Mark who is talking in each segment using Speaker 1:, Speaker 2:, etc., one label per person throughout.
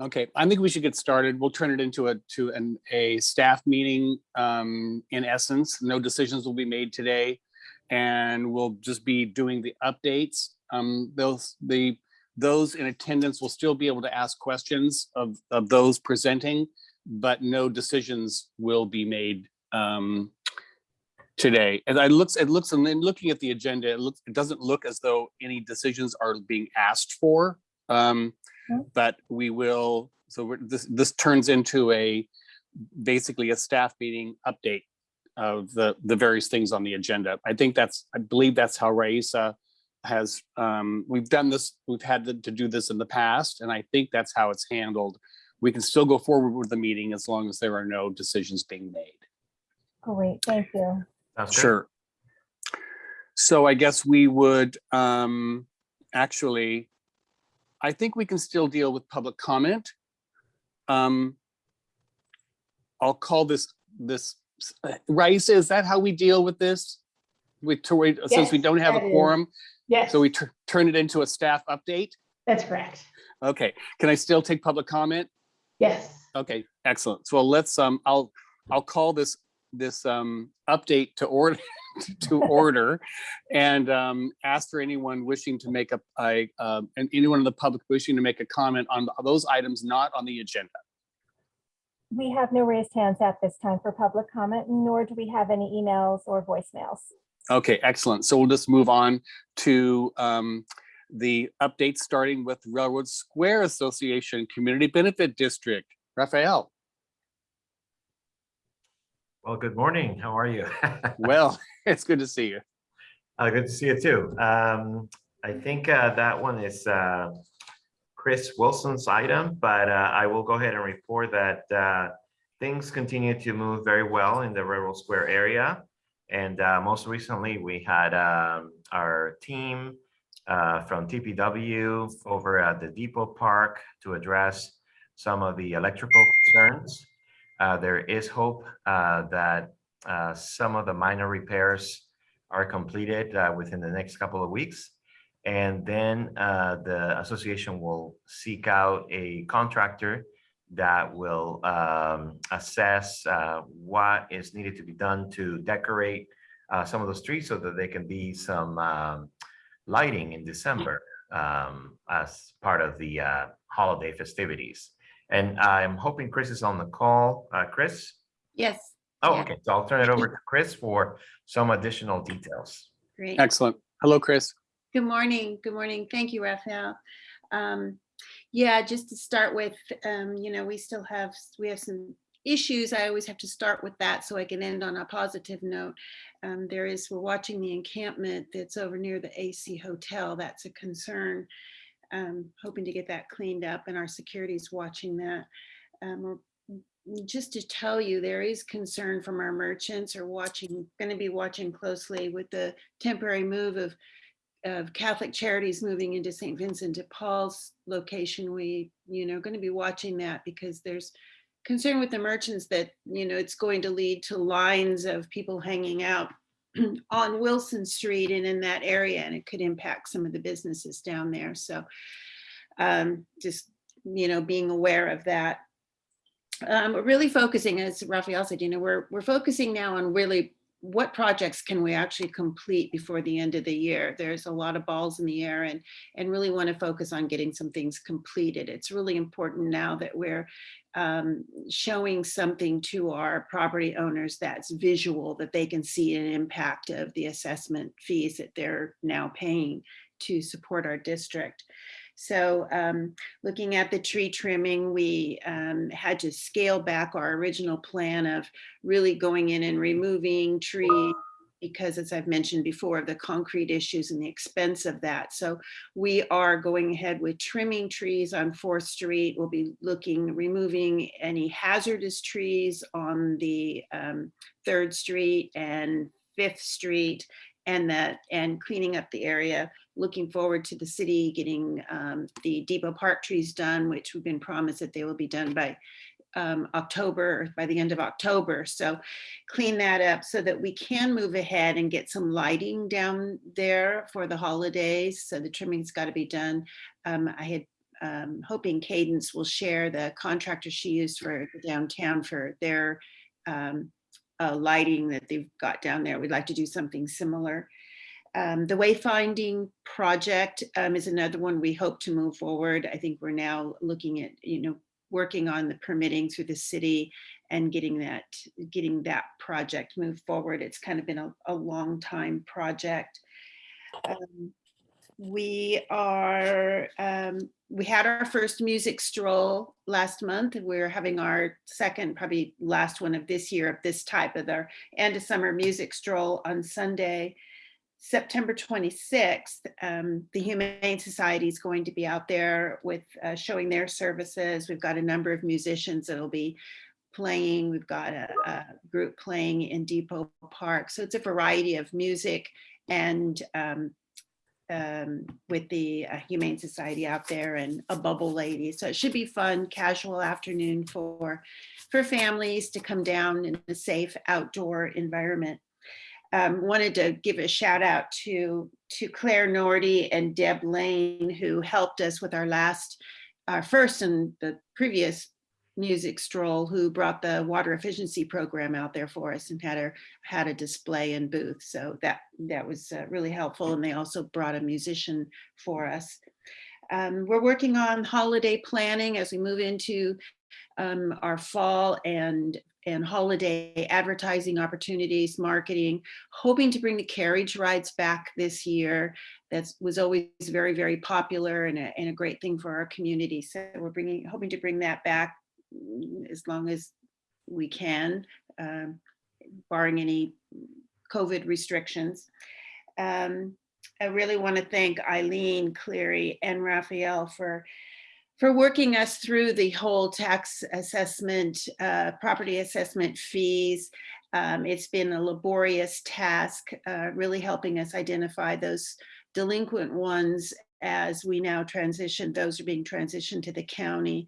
Speaker 1: Okay, I think we should get started. We'll turn it into a, to an, a staff meeting, um, in essence. No decisions will be made today. And we'll just be doing the updates. Um, those, the, those in attendance will still be able to ask questions of, of those presenting, but no decisions will be made, um, today. And I looks, it looks, and then looking at the agenda, it looks, it doesn't look as though any decisions are being asked for. Um. But we will, so we're, this, this turns into a, basically a staff meeting update of the, the various things on the agenda. I think that's, I believe that's how Raisa has, um, we've done this, we've had to to do this in the past, and I think that's how it's handled. We can still go forward with the meeting as long as there are no decisions being made.
Speaker 2: Great, thank you.
Speaker 3: Sounds good.
Speaker 1: Sure. So I guess we would, um, actually, I think we can still deal with public comment. Um, I'll call this, this, Raisa, is that how we deal with this? We, to wait, since we don't have a
Speaker 4: that is.
Speaker 1: quorum,
Speaker 4: Yes,
Speaker 1: so we turn it into a staff update?
Speaker 4: that's correct.
Speaker 1: Okay, can I still take public comment?
Speaker 4: Yes.
Speaker 1: Okay, excellent. So let's, um, I'll, I'll call this, this, um, update to order, to order. And, um, ask for anyone wishing to make a, I, um, and anyone in the public wishing to make a comment on those items not on the agenda.
Speaker 2: We have no raised hands at this time for public comment, nor do we have any emails or voicemails.
Speaker 1: Okay, excellent. So we'll just move on to, um, the updates, starting with Railroad Square Association Community Benefit District. Raphael,
Speaker 3: Well, good morning. How are you?
Speaker 1: well, it's good to see you.
Speaker 3: Uh, good to see you too. Um, I think uh, that one is uh, Chris Wilson's item, but uh, I will go ahead and report that uh, things continue to move very well in the Railroad Square area. And uh, most recently, we had um, our team uh, from TPW over at the Depot Park to address some of the electrical concerns. Uh, There is hope uh, that uh, some of the minor repairs are completed within the next couple of weeks. And then the association will seek out a contractor that will um, assess what is needed to be done to decorate some of the streets so that there can be some um, lighting in December um, as part of the uh, holiday festivities. And I'm hoping Chris is on the call. Uh, Chris?
Speaker 5: Yes.
Speaker 3: Oh,
Speaker 5: Yeah.
Speaker 3: okay. So I'll turn it over to Chris for some additional details.
Speaker 5: Great.
Speaker 1: Excellent. Hello, Chris.
Speaker 5: Good morning. Good morning. Thank you, Raphael. Um, yeah, just to start with, um, you know, we still have, we have some issues. I always have to start with that so I can end on a positive note. Um, there is, we're watching the encampment that's over near the AC Hotel. That's a concern. Um, hoping to get that cleaned up and our security is watching that. Um, just to tell you, there is concern from our merchants are watching, going to be watching closely with the temporary move of of Catholic Charities moving into St. Vincent de Paul's location. We, you know, going to be watching that because there's concern with the merchants that, you know, it's going to lead to lines of people hanging out on Wilson Street and in that area, and it could impact some of the businesses down there. So um, just, you know, being aware of that um, really focusing, as Raphael said, you know, we're, we're focusing now on really what projects can we actually complete before the end of the year? There's a lot of balls in the air and, and really want to focus on getting some things completed. It's really important now that we're um, showing something to our property owners that's visual, that they can see an impact of the assessment fees that they're now paying to support our district. So um, looking at the tree trimming, we um, had to scale back our original plan of really going in and removing trees because as I've mentioned before, of the concrete issues and the expense of that. So we are going ahead with trimming trees on 4th Street. We'll be looking, removing any hazardous trees on the um, 3rd Street and 5th Street and that and cleaning up the area looking forward to the city getting um, the Depot Park trees done, which we've been promised that they will be done by um, October, by the end of October. So clean that up so that we can move ahead and get some lighting down there for the holidays. So the trimming's got to be done. Um, I had um, hoping Cadence will share the contractor she used for downtown for their um, uh, lighting that they've got down there. We'd like to do something similar. Um, the wayfinding project um, is another one we hope to move forward. I think we're now looking at, you know, working on the permitting through the city and getting that, getting that project moved forward. It's kind of been a, a long time project. Um, we are, um, we had our first music stroll last month. and We're having our second, probably last one of this year of this type of our end of summer music stroll on Sunday. September 26th, um, the Humane Society is going to be out there with uh, showing their services. We've got a number of musicians that'll be playing. We've got a, a group playing in Depot Park. So it's a variety of music and um, um, with the uh, Humane Society out there and a bubble lady. So it should be fun, casual afternoon for, for families to come down in a safe outdoor environment. Um, wanted to give a shout out to, to Claire Nordy and Deb Lane, who helped us with our last, our first and the previous music stroll, who brought the water efficiency program out there for us and had a, had a display and booth. So that, that was uh, really helpful. And they also brought a musician for us. Um, we're working on holiday planning as we move into um, our fall and and holiday advertising opportunities, marketing, hoping to bring the carriage rides back this year. That was always very, very popular and a, and a great thing for our community. So we're bringing, hoping to bring that back as long as we can, um, barring any COVID restrictions. Um, I really want to thank Eileen Cleary and Raphael for for working us through the whole tax assessment, uh, property assessment fees. Um, it's been a laborious task, uh, really helping us identify those delinquent ones as we now transition, those are being transitioned to the county.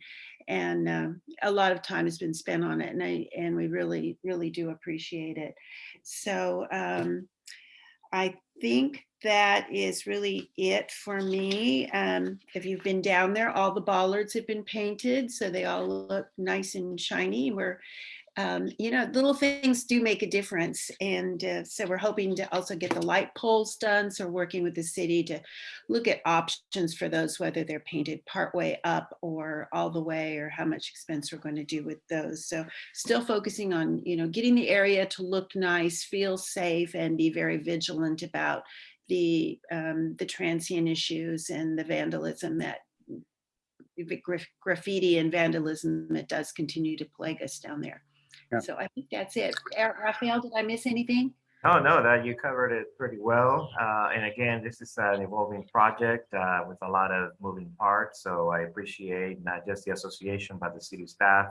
Speaker 5: And um, a lot of time has been spent on it and, I, and we really, really do appreciate it. So um, I think that is really it for me. Um, if you've been down there, all the bollards have been painted, so they all look nice and shiny. We're, um, you know, little things do make a difference. And uh, so we're hoping to also get the light poles done. So working with the city to look at options for those, whether they're painted partway up or all the way, or how much expense we're going to do with those. So still focusing on, you know, getting the area to look nice, feel safe, and be very vigilant about the um, the transient issues and the vandalism that graffiti and vandalism that does continue to plague us down there.
Speaker 1: Yeah.
Speaker 5: So I think that's it. Raphael, did I miss anything?
Speaker 3: Oh, no, that you covered it pretty well. Uh, and again, this is an evolving project uh, with a lot of moving parts. So I appreciate not just the association, but the city staff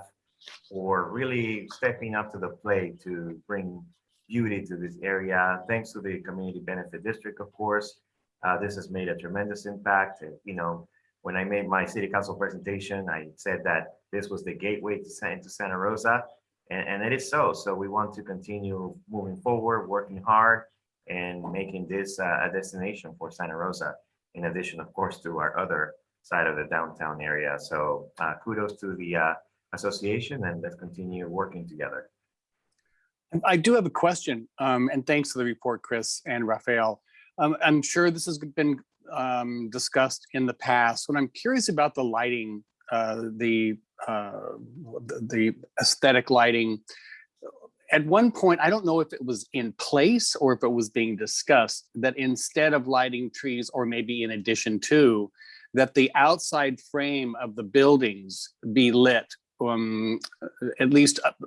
Speaker 3: for really stepping up to the plate to bring beauty to this area. Thanks to the Community Benefit District, of course. Uh, this has made a tremendous impact. You know, when I made my city council presentation, I said that this was the gateway to Santa Rosa. And, and it is so. So we want to continue moving forward, working hard and making this uh, a destination for Santa Rosa. In addition, of course, to our other side of the downtown area. So uh, kudos to the uh, association and let's continue working together.
Speaker 1: I do have a question, um, and thanks to the report, Chris and Raphael. Um, I'm sure this has been um, discussed in the past. What I'm curious about the lighting, uh, the uh, the the aesthetic lighting. At one point, I don't know if it was in place or if it was being discussed that instead of lighting trees, or maybe in addition to, that the outside frame of the buildings be lit, um, at least up-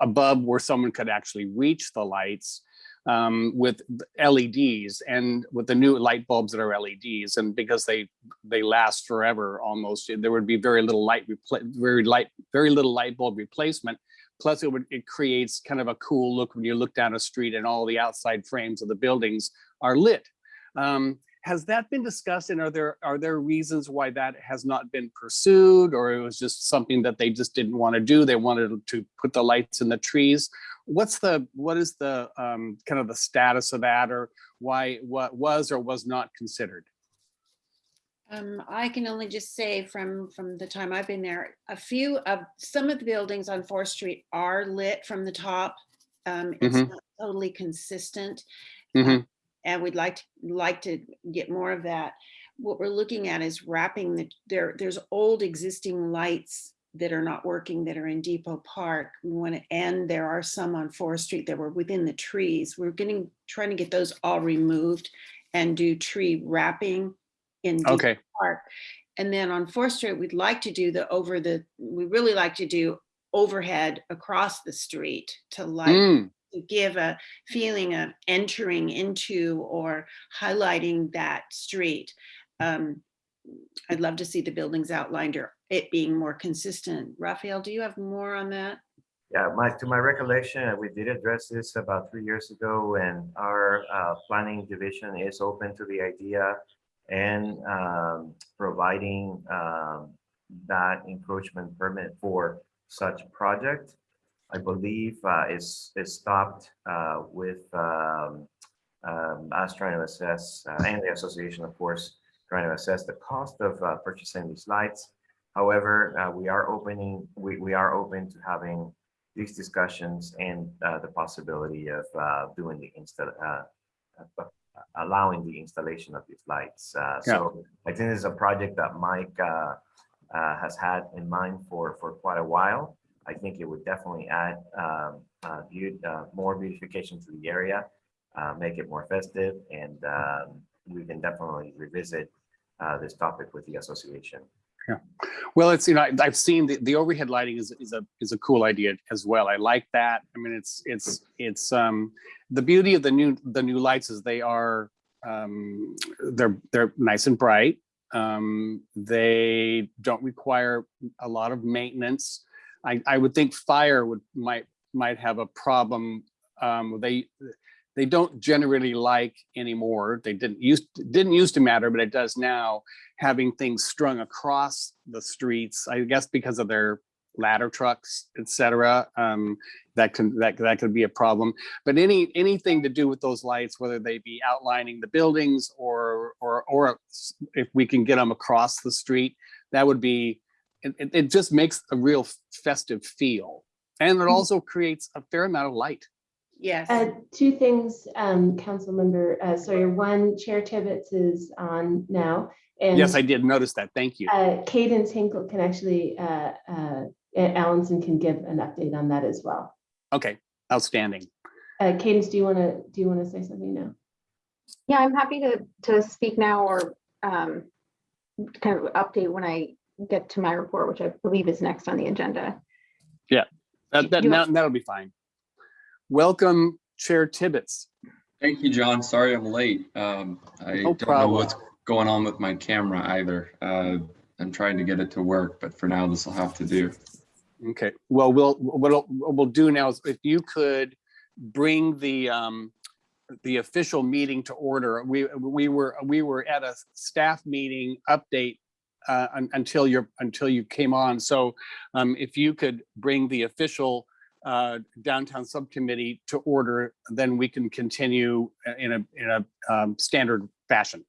Speaker 1: above where someone could actually reach the lights um, with LEDs and with the new light bulbs that are LEDs and because they they last forever almost there would be very little light very light very little light bulb replacement. Plus it would it creates kind of a cool look when you look down a street and all the outside frames of the buildings are lit. Um, has that been discussed and are there are there reasons why that has not been pursued or it was just something that they just didn't want to do they wanted to put the lights in the trees what's the what is the um, kind of the status of that or why what was or was not considered
Speaker 5: Um, I can only just say from, from the time I've been there, a few of, some of the buildings on Fourth Street are lit from the top. Um, it's
Speaker 1: Mhm.
Speaker 5: not totally consistent.
Speaker 1: Mhm.
Speaker 5: And we'd like, to like to get more of that. What we're looking at is wrapping the, there, there's old existing lights that are not working that are in Depot Park. We want to, and there are some on Fourth Street that were within the trees. We're getting, trying to get those all removed and do tree wrapping in Depot
Speaker 1: Okay,
Speaker 5: Park. And then on Fourth Street, we'd like to do the over the, we really like to do overhead across the street to light
Speaker 1: Mm,
Speaker 5: give a feeling of entering into or highlighting that street. Um, I'd love to see the buildings outlined or it being more consistent. Raphael, do you have more on that?
Speaker 3: Yeah, my, to my recollection, uh, we did address this about three years ago and our uh, planning division is open to the idea and um, providing um, that encroachment permit for such project. I believe uh, is, is stopped uh, with um, um, us trying to assess, uh, and the association, of course, trying to assess the cost of uh, purchasing these lights. However, uh, we are opening, we, we are open to having these discussions and uh, the possibility of uh, doing the install allowing the installation of these lights. Uh, So I think this is a project that Mike uh, uh, has had in mind for, for quite a while. I think it would definitely add um, uh, uh, more beautification to the area, uh, make it more festive, and um, we can definitely revisit uh, this topic with the association. Yeah.
Speaker 1: Well, it's, you know, I- I've seen the, the overhead lighting is, is a, is a cool idea as well. I like that. I mean, it's, it's, it's, um, the beauty of the new, the new lights is they are, um, they're, they're nice and bright. Um, they don't require a lot of maintenance. I, I would think fire would, might, might have a problem. Um, they, they don't generally like anymore. They didn't used, didn't used to matter, but it does now having things strung across the streets, I guess because of their ladder trucks, etc. Um, that can, that, that could be a problem. But any, anything to do with those lights, whether they be outlining the buildings or, or, or if we can get them across the street, that would be, it, it, it just makes a real festive feel. And it also creates a fair amount of light.
Speaker 5: Yes.
Speaker 4: Uh, two things, um, council member, uh, Sawyer, one, Chair Tibbetts is on now. And
Speaker 1: Yes, I did notice that. Thank you.
Speaker 4: Uh, Cadence Hinkle can actually, uh, uh, Allenson can give an update on that as well.
Speaker 1: Okay, outstanding.
Speaker 4: Uh, Cadence, do you want to, do you want to say something now?
Speaker 6: Yeah, I'm happy to, to speak now or um, kind of update when I get to my report, which I believe is next on the agenda.
Speaker 1: That, that, now, that'll be fine. Welcome Chair Tibbetts.
Speaker 7: Thank you, John. Sorry I'm late. Um, I
Speaker 1: No
Speaker 7: don't know what's going on with my camera either. Uh, I'm trying to get it to work, but for now this will have to do.
Speaker 1: Okay, well, we'll, what we'll, we'll do now is if you could bring the, um, the official meeting to order. We, we were, we were at a staff meeting update uh, until you're, until you came on. So um, if you could bring the official uh, downtown subcommittee to order, then we can continue in a, in a um, standard fashion.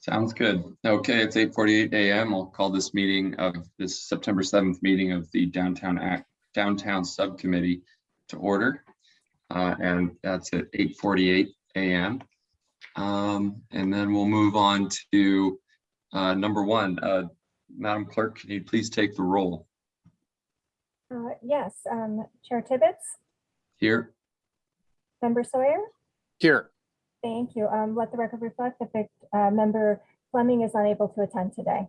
Speaker 7: Sounds good. Okay, it's 8:48 a.m. I'll call this meeting of this September 7th meeting of the Downtown Act, Downtown Subcommittee to order. Uh, And that's at 8:48 a.m. Um, And then we'll move on to uh, number one. Uh, Madam Clerk, can you please take the roll
Speaker 2: Uh, Yes, um, Chair Tibbetts,
Speaker 7: here?
Speaker 2: Member Sawyer,
Speaker 1: Here,
Speaker 2: thank you. Um, Let the record reflect that uh, member Fleming is unable to attend today.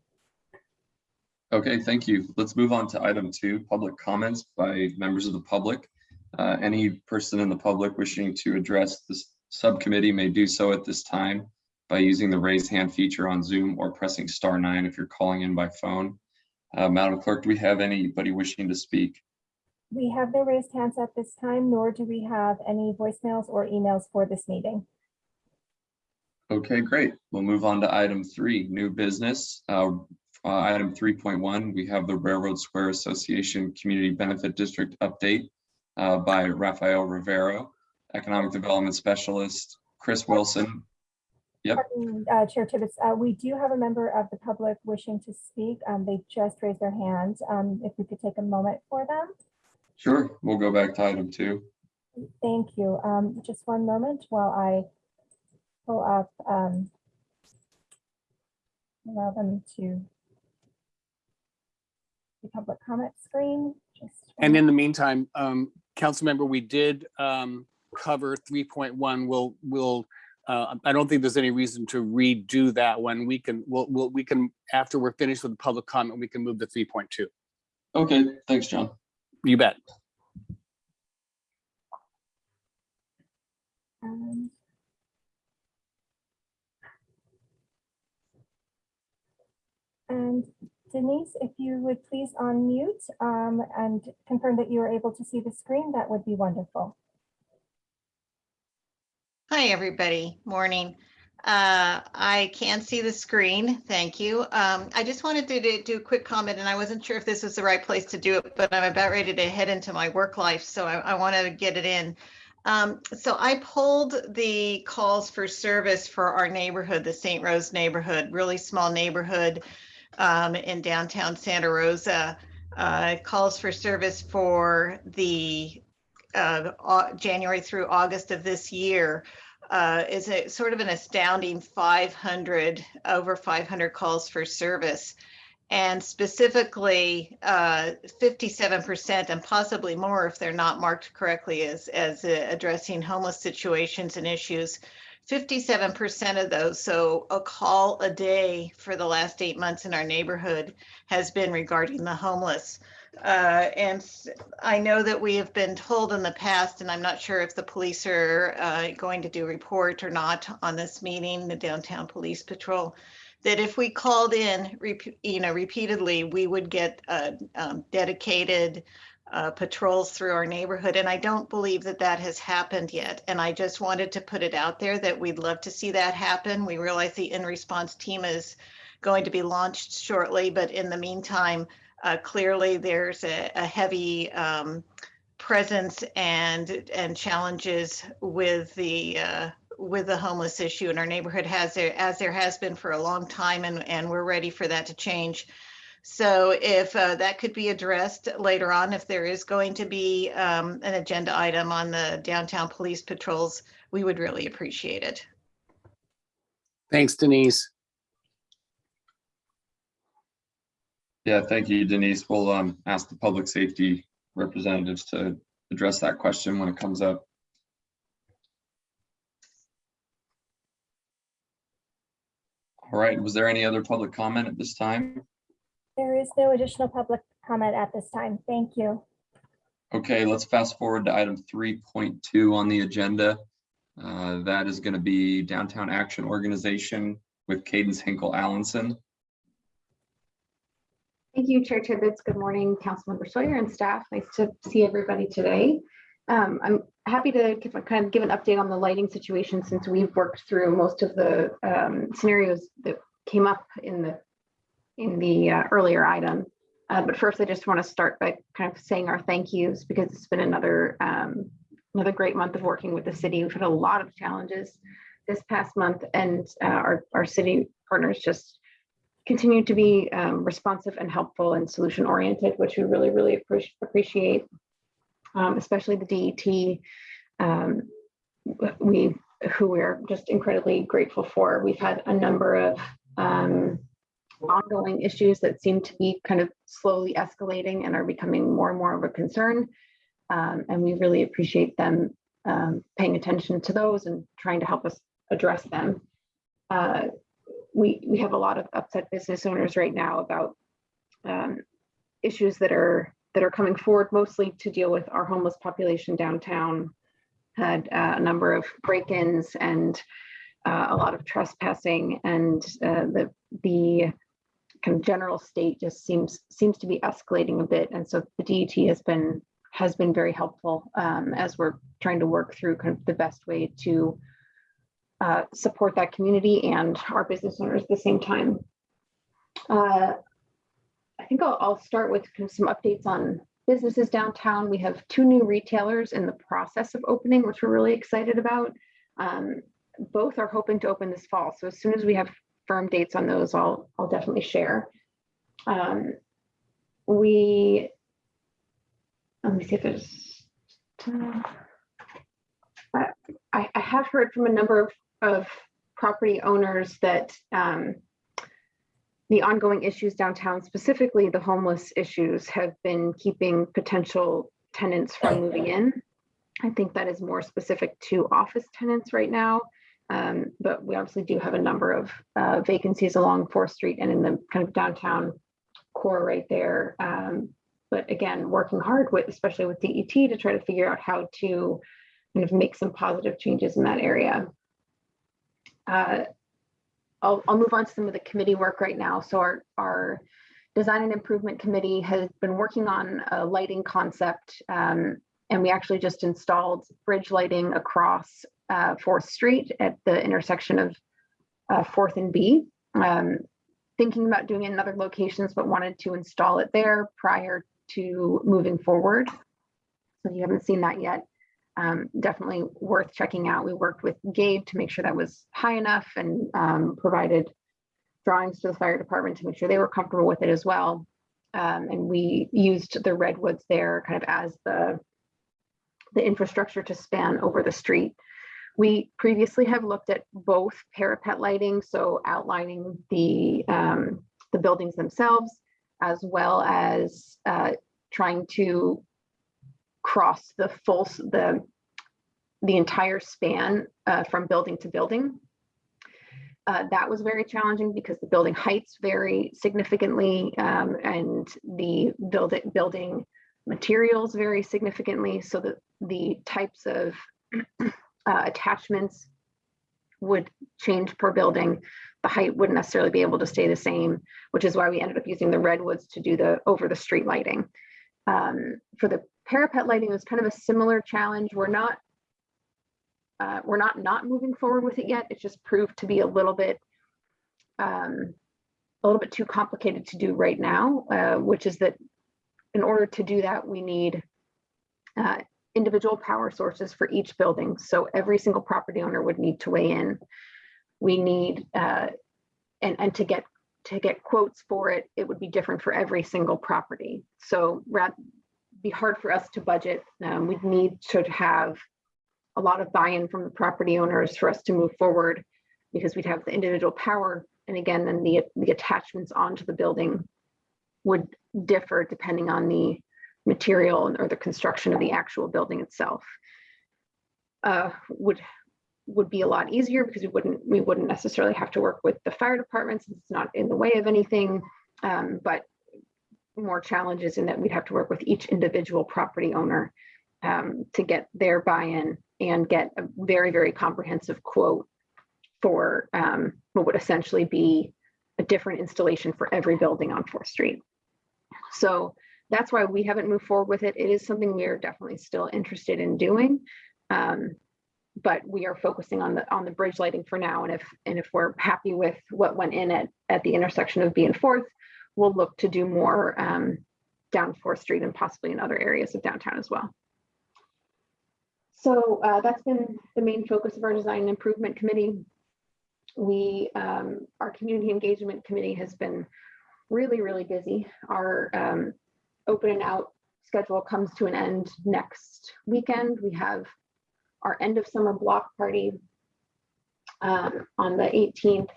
Speaker 7: Okay, thank you. Let's move on to item two, public comments by members of the public. Uh, Any person in the public wishing to address this subcommittee may do so at this time by using the raise hand feature on Zoom or pressing star nine if you're calling in by phone. Uh, Madam Clerk, do we have anybody wishing to speak?
Speaker 2: We have no raised hands at this time, nor do we have any voicemails or emails for this meeting.
Speaker 7: Okay, great. We'll move on to item three, new business. Uh, uh, Item 3.1, we have the Railroad Square Association Community Benefit District update uh, by Rafael Rivero, Economic Development Specialist, Chris Wilson, Yep.
Speaker 2: Pardon, uh, Chair Tibbetts, uh, we do have a member of the public wishing to speak. Um, They just raised their hand. Um, If we could take a moment for them.
Speaker 7: Sure, we'll go back to item two.
Speaker 2: Thank you. Um, Just one moment while I pull up, um, allow them to the public comment screen. Just
Speaker 1: And in the meantime, um, council member, we did, um, cover three point one. We'll, we'll, uh, I don't think there's any reason to redo that when We can, we'll, we'll, we can, after we're finished with the public comment, we can move to three point two.
Speaker 7: Okay, thanks, John.
Speaker 1: You bet.
Speaker 2: um, And Denise, if you would please unmute um, and confirm that you are able to see the screen, that would be wonderful.
Speaker 8: Hi, everybody. Morning. Uh, I can see the screen. Thank you. Um, I just wanted to do- a quick comment, and I wasn't sure if this was the right place to do it, but I'm about ready to head into my work life, so I, I want to get it in. Um, so I pulled the calls for service for our neighborhood, the St. Rose neighborhood, really small neighborhood um, in downtown Santa Rosa. Uh, calls for service for the uh, January through August of this year uh, is a sort of an astounding 500, over 500 calls for service. And specifically, uh, 57% and possibly more if they're not marked correctly as, as uh, addressing homeless situations and issues. 57% of those, so a call a day for the last eight months in our neighborhood has been regarding the homeless. Uh, and I know that we have been told in the past, and I'm not sure if the police are uh, going to do a report or not on this meeting, the downtown police patrol, that if we called in, you know, repeatedly, we would get uh, um, dedicated uh, patrols through our neighborhood. And I don't believe that that has happened yet. And I just wanted to put it out there that we'd love to see that happen. We realize the in-response team is going to be launched shortly, but in the meantime, uh, clearly there's a, a heavy um, presence and and challenges with the uh, with the homeless issue in our neighborhood has there as there has been for a long time and and we're ready for that to change. So if uh, that could be addressed later on, if there is going to be um, an agenda item on the downtown police patrols, we would really appreciate it.
Speaker 1: Thanks, Denise.
Speaker 7: Yeah, thank you, Denise. We'll um ask the public safety representatives to address that question when it comes up. All right, was there any other public comment at this time?
Speaker 2: There is no additional public comment at this time. Thank you.
Speaker 7: Okay, let's fast forward to item three point two on the agenda. Uh, That is going to be Downtown Action Organization with Cadence Hinkle Allenson.
Speaker 6: Thank you, Chair Tibbetts. Good morning, Councilmember Sawyer and staff. Nice to see everybody today. Um, I'm happy to give, kind of give an update on the lighting situation since we've worked through most of the um, scenarios that came up in the in the uh, earlier item. Uh, but first, I just want to start by kind of saying our thank yous because it's been another um, another great month of working with the city. We've had a lot of challenges this past month, and uh, our our city partners just continue to be um, responsive and helpful and solution oriented, which we really, really appreciate, um, especially the DET. Um, we, who we're just incredibly grateful for. We've had a number of um, ongoing issues that seem to be kind of slowly escalating and are becoming more and more of a concern. Um, and we really appreciate them um, paying attention to those and trying to help us address them. Uh, we we have a lot of upset business owners right now about um, issues that are that are coming forward mostly to deal with our homeless population downtown. Had uh, a number of break-ins and uh, a lot of trespassing, and uh, the the kind of general state just seems seems to be escalating a bit. And so the DET has been has been very helpful um, as we're trying to work through kind of the best way to uh, support that community and our business owners at the same time. Uh, I think I'll, I'll start with some updates on businesses downtown. We have two new retailers in the process of opening, which we're really excited about. Um, both are hoping to open this fall. So as soon as we have firm dates on those, I'll, I'll definitely share. Um, we, let me see if there's. Uh, I, I have heard from a number of, of property owners that um, the ongoing issues downtown, specifically the homeless issues, have been keeping potential tenants from moving in. I think that is more specific to office tenants right now. Um, but we obviously do have a number of uh, vacancies along Fourth Street and in the kind of downtown core right there. Um, but again, working hard with, especially with DET to try to figure out how to kind of make some positive changes in that area. Uh, I'll, I'll move on to some of the committee work right now. So our, our design and improvement committee has been working on a lighting concept. Um, and we actually just installed bridge lighting across uh, Fourth Street at the intersection of uh, Fourth and B. Um, thinking about doing it in other locations, but wanted to install it there prior to moving forward. So you haven't seen that yet, um, definitely worth checking out. We worked with Gabe to make sure that was high enough and um, provided drawings to the fire department to make sure they were comfortable with it as well. Um, and we used the redwoods there kind of as the, the infrastructure to span over the street. We previously have looked at both parapet lighting, so outlining the, um, the buildings themselves, as well as uh, trying to cross the full, the, the entire span uh, from building to building. Uh, that was very challenging because the building heights vary significantly um, and the building building materials vary significantly. So that the types of uh, attachments would change per building. The height wouldn't necessarily be able to stay the same, which is why we ended up using the redwoods to do the over the street lighting. Um, for the parapet lighting, was kind of a similar challenge. We're not uh, we're not not moving forward with it yet. It just proved to be a little bit um, a little bit too complicated to do right now, uh, which is that in order to do that, we need uh, individual power sources for each building. So every single property owner would need to weigh in. We need uh, and and to get to get quotes for it, it would be different for every single property. So rather be hard for us to budget. Um, we'd need to have a lot of buy-in from the property owners for us to move forward because we'd have the individual power. And again, then the, the attachments onto the building would differ depending on the material or the construction of the actual building itself. Uh, would would be a lot easier because we wouldn't we wouldn't necessarily have to work with the fire department since it's not in the way of anything. Um, but more challenges in that we'd have to work with each individual property owner um, to get their buy-in and get a very, very comprehensive quote for um, what would essentially be a different installation for every building on Fourth Street. So that's why we haven't moved forward with it. It is something we are definitely still interested in doing. Um, but we are focusing on the on the bridge lighting for now. And if and if we're happy with what went in at, at the intersection of B and Fourth, we'll look to do more um, down Fourth Street and possibly in other areas of downtown as well. So uh, that's been the main focus of our design improvement committee. We, um, our community engagement committee has been really, really busy. Our um, open and out schedule comes to an end next weekend. We have our end of summer block party um, on the 18th.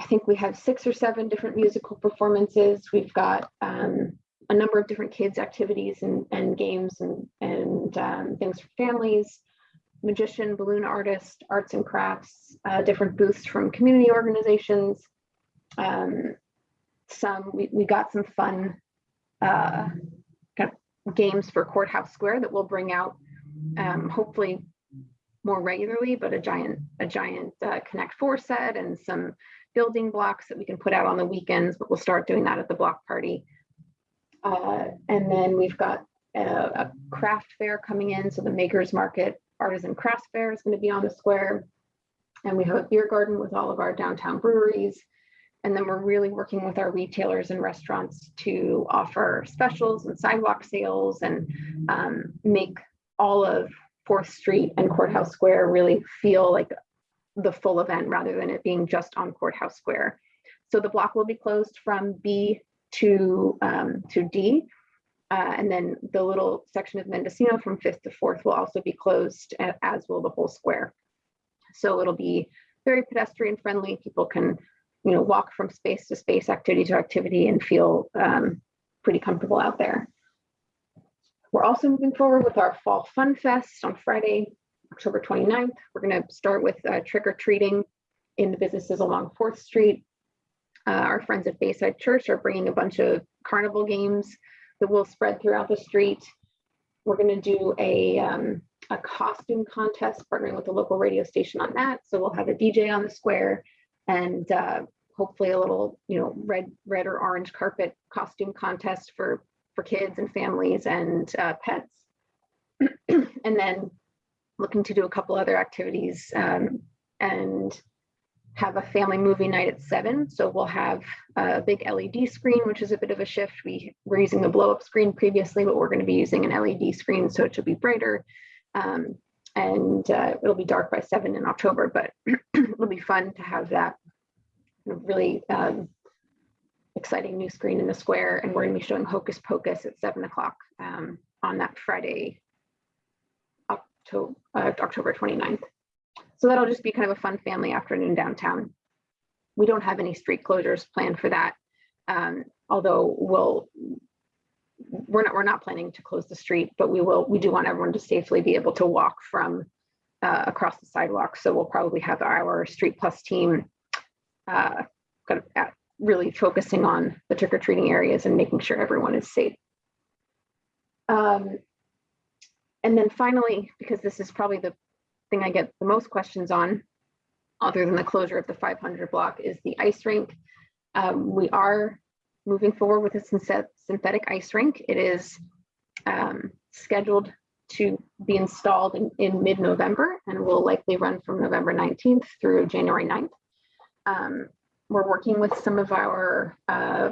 Speaker 6: I think we have six or seven different musical performances. We've got um, a number of different kids activities and, and games and, and um, things for families, magician, balloon artist, arts and crafts, uh, different booths from community organizations. Um, some, we, we got some fun uh, kind of games for Courthouse Square that we'll bring out um, hopefully more regularly, but a giant, a giant uh, Connect Four set and some building blocks that we can put out on the weekends, but we'll start doing that at the block party. Uh, and then we've got a, a, craft fair coming in. So the Makers Market Artisan Craft Fair is going to be on the square. And we have a beer garden with all of our downtown breweries. And then we're really working with our retailers and restaurants to offer specials and sidewalk sales and um, make all of Fourth Street and Courthouse Square really feel like the full event rather than it being just on Courthouse Square. So the block will be closed from B to, um, to D. Uh, and then the little section of Mendocino from Fifth to Fourth will also be closed, as will the whole square. So it'll be very pedestrian friendly. People can, you know, walk from space to space, activity to activity and feel um, pretty comfortable out there. We're also moving forward with our Fall Fun Fest on Friday, October 29th. We're going to start with uh, trick or treating in the businesses along Fourth Street. Uh, Our friends at Bayside Church are bringing a bunch of carnival games that will spread throughout the street. We're going to do a, um, a costume contest, partnering with the local radio station on that. So we'll have a DJ on the square and uh, hopefully a little, you know, red, red or orange carpet costume contest for, for kids and families and uh, pets. and then looking to do a couple other activities um, and have a family movie night at seven. So we'll have a big LED screen, which is a bit of a shift. We were using the blow up screen previously, but we're going to be using an LED screen, so it should be brighter. Um, and uh, it'll be dark by seven in October, but it'll be fun to have that really um, exciting new screen in the square. And we're going to be showing Hocus Pocus at seven o'clock um, on that Friday, October, uh, October 29th. So that'll just be kind of a fun family afternoon downtown. We don't have any street closures planned for that. Um, although we'll, we're not, we're not planning to close the street, but we will, we do want everyone to safely be able to walk from uh, across the sidewalk. So we'll probably have our Street Plus team uh, kind of at, really focusing on the trick or treating areas and making sure everyone is safe. Um, and then finally, because this is probably the thing I get the most questions on, other than the closure of the 500 block, is the ice rink. Um, we are moving forward with a synthetic ice rink. It is um, scheduled to be installed in, in mid-November and will likely run from November 19th through January 9th. Um, we're working with some of our, uh,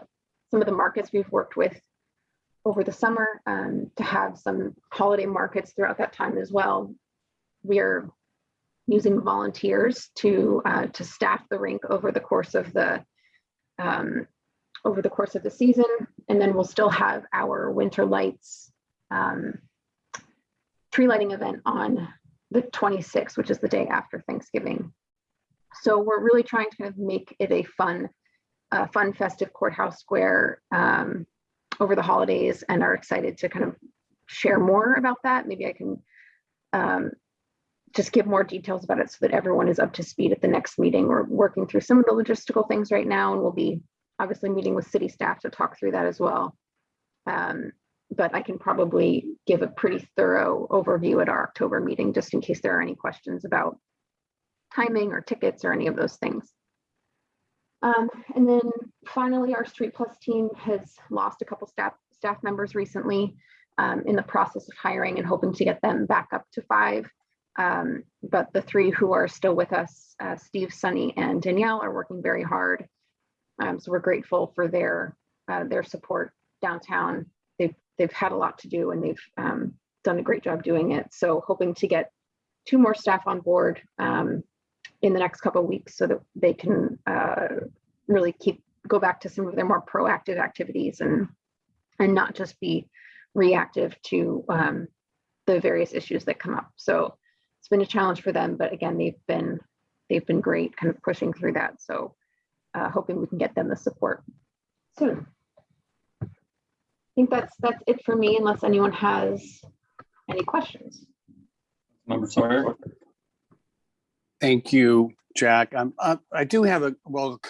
Speaker 6: some of the markets we've worked with over the summer um, to have some holiday markets throughout that time as well. We are using volunteers to uh, to staff the rink over the course of the um, over the course of the season, and then we'll still have our winter lights um, tree lighting event on the 26th, which is the day after Thanksgiving. So we're really trying to kind of make it a fun, uh, fun festive courthouse square um, over the holidays, and are excited to kind of share more about that. Maybe I can um, just give more details about it so that everyone is up to speed at the next meeting. We're working through some of the logistical things right now, and we'll be obviously meeting with city staff to talk through that as well. Um, but I can probably give a pretty thorough overview at our October meeting, just in case there are any questions about timing or tickets or any of those things. Um, and then finally, our Street Plus team has lost a couple staff staff members recently um, in the process of hiring and hoping to get them back up to five. Um, but the three who are still with us, uh, Steve, Sunny, and Danielle, are working very hard. Um, so we're grateful for their uh, their support downtown. They've they've had a lot to do and they've um, done a great job doing it. So hoping to get two more staff on board um, in the next couple of weeks so that they can uh, really keep go back to some of their more proactive activities and and not just be reactive to um, the various issues that come up. So it's been a challenge for them, but again, they've been they've been great, kind of pushing through that. So uh, hoping we can get them the support soon. I think that's that's it for me, unless anyone has any questions.
Speaker 7: Member Sawyer.
Speaker 1: Thank you, Jack. Um, uh, I do have a, well,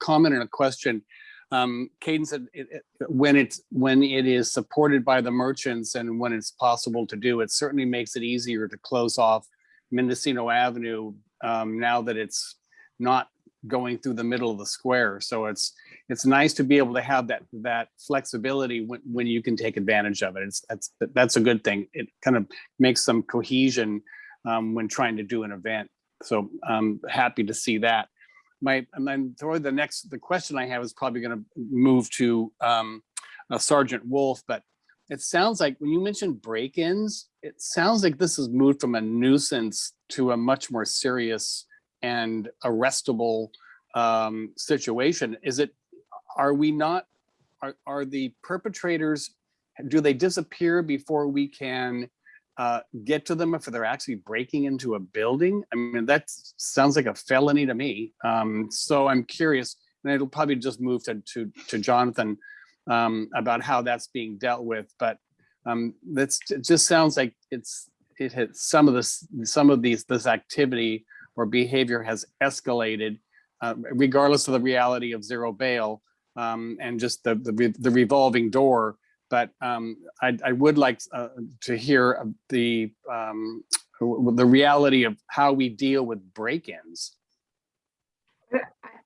Speaker 1: comment and a question. Um, Caden said, it- it- when it's, when it is supported by the merchants and when it's possible to do, it certainly makes it easier to close off Mendocino Avenue um, now that it's not going through the middle of the square. So it's, it's nice to be able to have that, that flexibility when, when you can take advantage of it. It's, that's, that's a good thing. It kind of makes some cohesion um, when trying to do an event. So I'm happy to see that. My, and then probably the next, the question I have is probably going to move to um, uh, Sergeant Wolf, but it sounds like when you mentioned break-ins, it sounds like this has moved from a nuisance to a much more serious and arrestable um, situation. Is it, are we not, are, are the perpetrators, do they disappear before we can uh, get to them if they're actually breaking into a building? I mean, that sounds like a felony to me. Um, so I'm curious, and it'll probably just move to, to, to Jonathan um, about how that's being dealt with, but um, that's, it just sounds like it's, it had, some of this, some of these, this activity or behavior has escalated uh, regardless of the reality of zero bail um, and just the, the, the revolving door. But um, I, I would like uh, to hear the, um, the reality of how we deal with break-ins.
Speaker 6: I,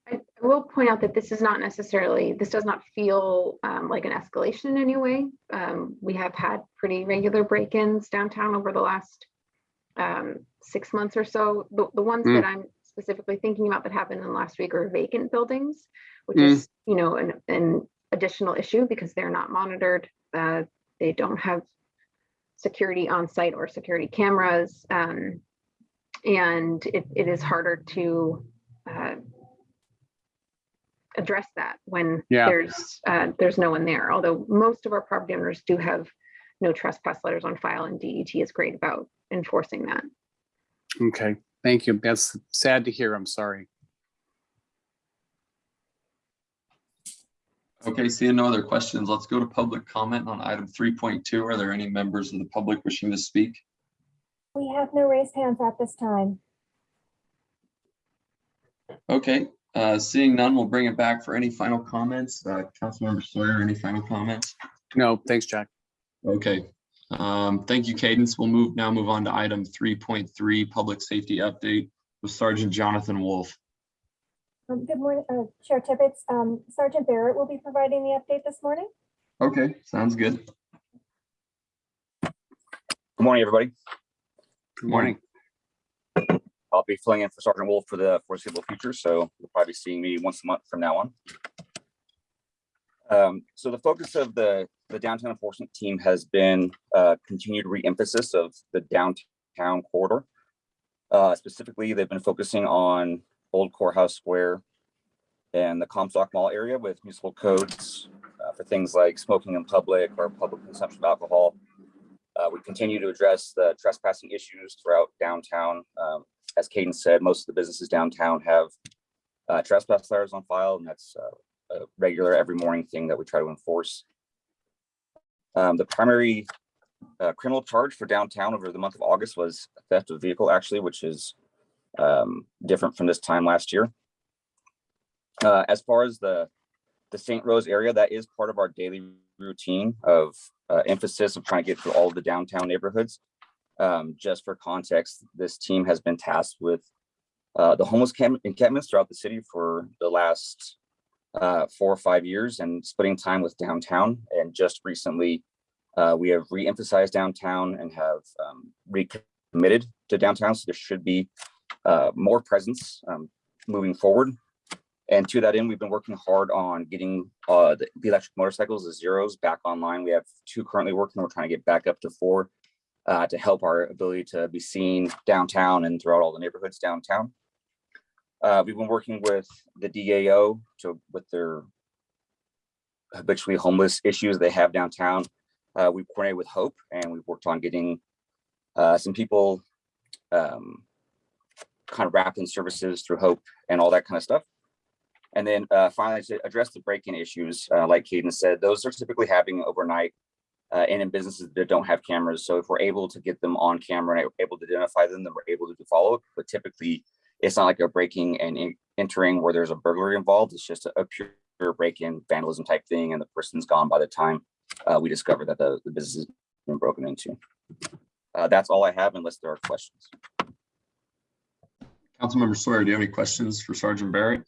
Speaker 6: I I will point out that this is not necessarily, this does not feel um, like an escalation in any way. Um, we have had pretty regular break-ins downtown over the last um, six months or so. The, the ones
Speaker 1: Mm.
Speaker 6: that I'm specifically thinking about that happened in the last week are vacant buildings, which
Speaker 1: Mm.
Speaker 6: is, you know, an, an additional issue because they're not monitored. Uh, they don't have security on site or security cameras. um, and it, it is harder to uh, address that when
Speaker 1: Yeah.
Speaker 6: there's uh, there's no one there. Although most of our property owners do have no trespass letters on file, and DET is great about enforcing that.
Speaker 1: Okay, thank you. That's sad to hear. I'm sorry.
Speaker 7: Okay, seeing no other questions, let's go to public comment on item three point two. Are there any members of the public wishing to speak?
Speaker 2: We have no raised hands at this time.
Speaker 7: Okay, uh, seeing none, we'll bring it back for any final comments. Uh, Councilmember Sawyer, any final comments?
Speaker 1: No, thanks, Jack.
Speaker 7: Okay, um, thank you, Cadence. We'll move, now move on to item three point three, public safety update with Sergeant Jonathan Wolf.
Speaker 2: Um, Good morning, uh, Chair Tibbetts. Um, Sergeant Barrett will be providing the update this morning.
Speaker 7: Okay, sounds good.
Speaker 9: Good morning, everybody.
Speaker 1: Good morning.
Speaker 9: I'll be filling in for Sergeant Wolf for the foreseeable future, so you'll probably be seeing me once a month from now on. Um, so the focus of the, the downtown enforcement team has been, uh, continued re-emphasis of the downtown corridor. Uh, specifically, they've been focusing on Old Courthouse Square and the Comstock Mall area with municipal codes, uh, for things like smoking in public or public consumption of alcohol. Uh, we continue to address the trespassing issues throughout downtown. Um, as Caden said, most of the businesses downtown have uh, trespass letters on file, and that's uh, a regular every morning thing that we try to enforce. Um, the primary uh, criminal charge for downtown over the month of August was theft of vehicle, actually, which is um, different from this time last year. Uh, as far as the the St. Rose area, that is part of our daily routine of uh, emphasis of trying to get through all the downtown neighborhoods. Um, just for context, this team has been tasked with uh, the homeless camp encampments throughout the city for the last uh, four or five years and splitting time with downtown. And just recently, uh, we have re-emphasized downtown and have um, recommitted to downtown. So there should be uh, more presence um, moving forward. And to that end, we've been working hard on getting uh, the, electric motorcycles, the zeros, back online. We have two currently working. We're trying to get back up to four uh, to help our ability to be seen downtown and throughout all the neighborhoods downtown. Uh, we've been working with the DAO to with their habitually homeless issues they have downtown. Uh, we've coordinated with Hope and we've worked on getting uh, some people um, kind of wrapped in services through Hope and all that kind of stuff. And then uh, finally, to address the break-in issues, uh, like Caden said, those are typically happening overnight uh, and in businesses that don't have cameras. So if we're able to get them on camera and able to identify them, then we're able to do follow-up. But typically, it's not like a breaking and entering where there's a burglary involved. It's just a, pure break-in vandalism type thing, and the person's gone by the time uh, we discover that the, the business has been broken into. Uh, that's all I have, unless there are questions.
Speaker 7: Councilmember Sawyer, do you have any questions for Sergeant Barrett?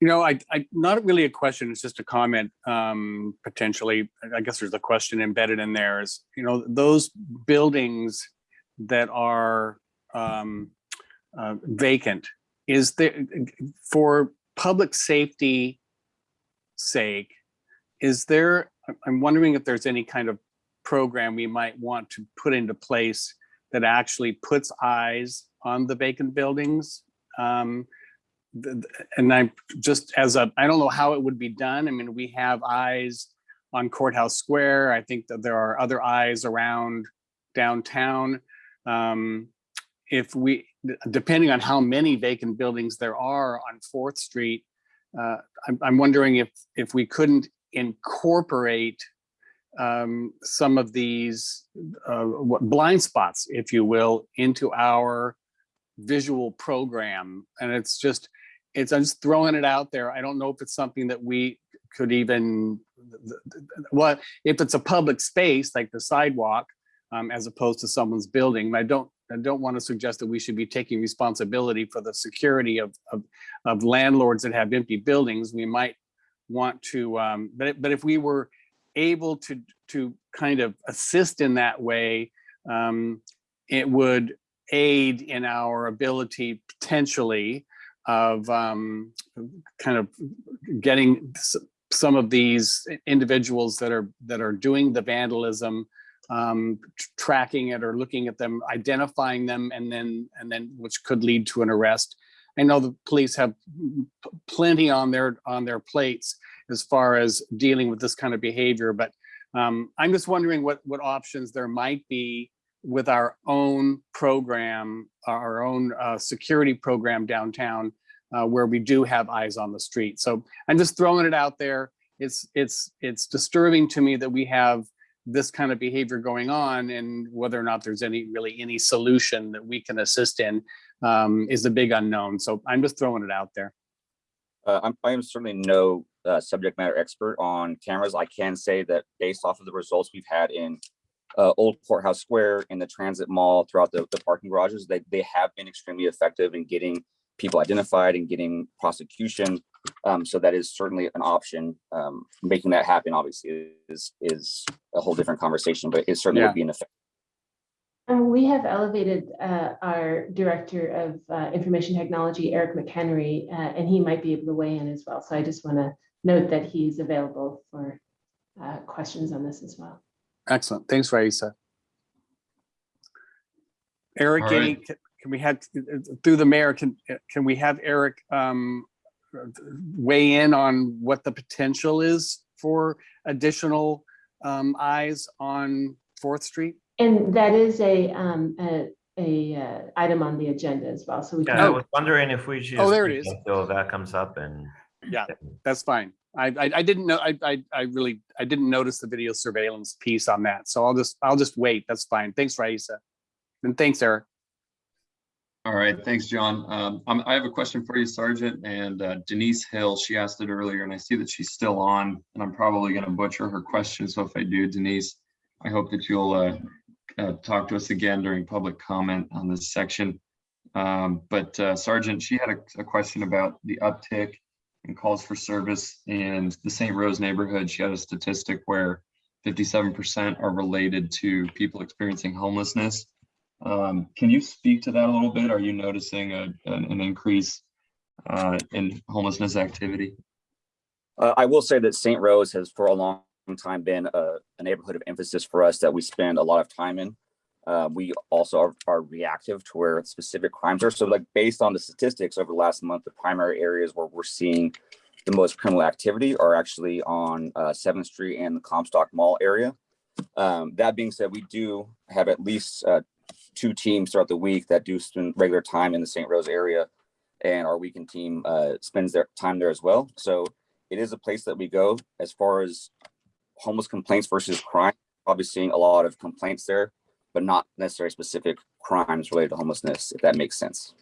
Speaker 1: You know, I, I, not really a question, it's just a comment, um, potentially. I guess there's a question embedded in there is, you know, those buildings that are, um, uh, vacant, is there, for public safety sake, is there I'm- I'm wondering if there's any kind of program we might want to put into place that actually puts eyes on the vacant buildings. Um, And I just as a, I don't know how it would be done. I mean, we have eyes on Courthouse Square. I think that there are other eyes around downtown. Um, If we, depending on how many vacant buildings there are on Fourth Street, uh, I'm, I'm wondering if, if we couldn't incorporate um, some of these uh, blind spots, if you will, into our visual program. And it's just, it's, I'm just throwing it out there. I don't know if it's something that we could even, what, if it's a public space like the sidewalk, um, as opposed to someone's building. I don't, I don't want to suggest that we should be taking responsibility for the security of, of, of landlords that have empty buildings. We might want to, um, but, but if we were able to, to kind of assist in that way, um, it would aid in our ability potentially of um, kind of getting some of these individuals that are, that are doing the vandalism, um, tracking it or looking at them, identifying them, and then, and then, which could lead to an arrest. I know the police have plenty on their, on their plates as far as dealing with this kind of behavior, but um, I'm just wondering what, what options there might be with our own program, our own uh, security program downtown, uh, where we do have eyes on the street. So I'm just throwing it out there. It's, it's, it's disturbing to me that we have this kind of behavior going on and whether or not there's any, really any solution that we can assist in um, is a big unknown. So I'm just throwing it out there.
Speaker 9: Uh, I'm, I am certainly no uh, subject matter expert on cameras. I can say that based off of the results we've had in uh, Old Courthouse Square, and the Transit Mall, throughout the, the parking garages, they, they have been extremely effective in getting people identified and getting prosecution. Um, so that is certainly an option. Um, making that happen obviously is, is a whole different conversation, but it certainly
Speaker 1: Yeah.
Speaker 9: would be an effect.
Speaker 4: Um, we have elevated, uh, our Director of, uh, Information Technology, Eric McHenry, uh, and he might be able to weigh in as well. So I just want to note that he's available for, uh, questions on this as well.
Speaker 1: Excellent. Thanks, Raissa. Eric,
Speaker 7: All
Speaker 1: any, can can we have, through the mayor, can, can we have Eric um, weigh in on what the potential is for additional um, eyes on Fourth Street?
Speaker 4: And that is a, um, a, a, uh, item on the agenda as well. So we
Speaker 3: Yeah, I was wondering if we should.
Speaker 1: Oh, there it is.
Speaker 3: wait
Speaker 1: is.
Speaker 3: Until that comes up and.
Speaker 1: Yeah. That's fine. I, I, didn't know, I, I, I really, I didn't notice the video surveillance piece on that. So I'll just, I'll just wait. That's fine. Thanks, Raissa. And thanks, Eric.
Speaker 7: All right, thanks, John. Um, I have a question for you, Sergeant, and uh, Denise Hill, she asked it earlier, and I see that she's still on, and I'm probably gonna butcher her question, so if I do, Denise, I hope that you'll uh, uh, talk to us again during public comment on this section. Um, But uh, Sergeant, she had a- a question about the uptick in calls for service in the St. Rose neighborhood. She had a statistic where 57% are related to people experiencing homelessness. Um, can you speak to that a little bit? Are you noticing a, an, an increase uh, in homelessness activity?
Speaker 9: Uh, I will say that St. Rose has for a long time been a, a neighborhood of emphasis for us that we spend a lot of time in. Uh, we also are, are reactive to where specific crimes are. So like based on the statistics over the last month, the primary areas where we're seeing the most criminal activity are actually on uh, 7th Street and the Comstock Mall area. Um, that being said, we do have at least uh, two teams throughout the week that do spend regular time in the St. Rose area. And our weekend team uh, spends their time there as well. So it is a place that we go as far as homeless complaints versus crime. Probably seeing a lot of complaints there, but not necessarily specific crimes related to homelessness, if that makes sense.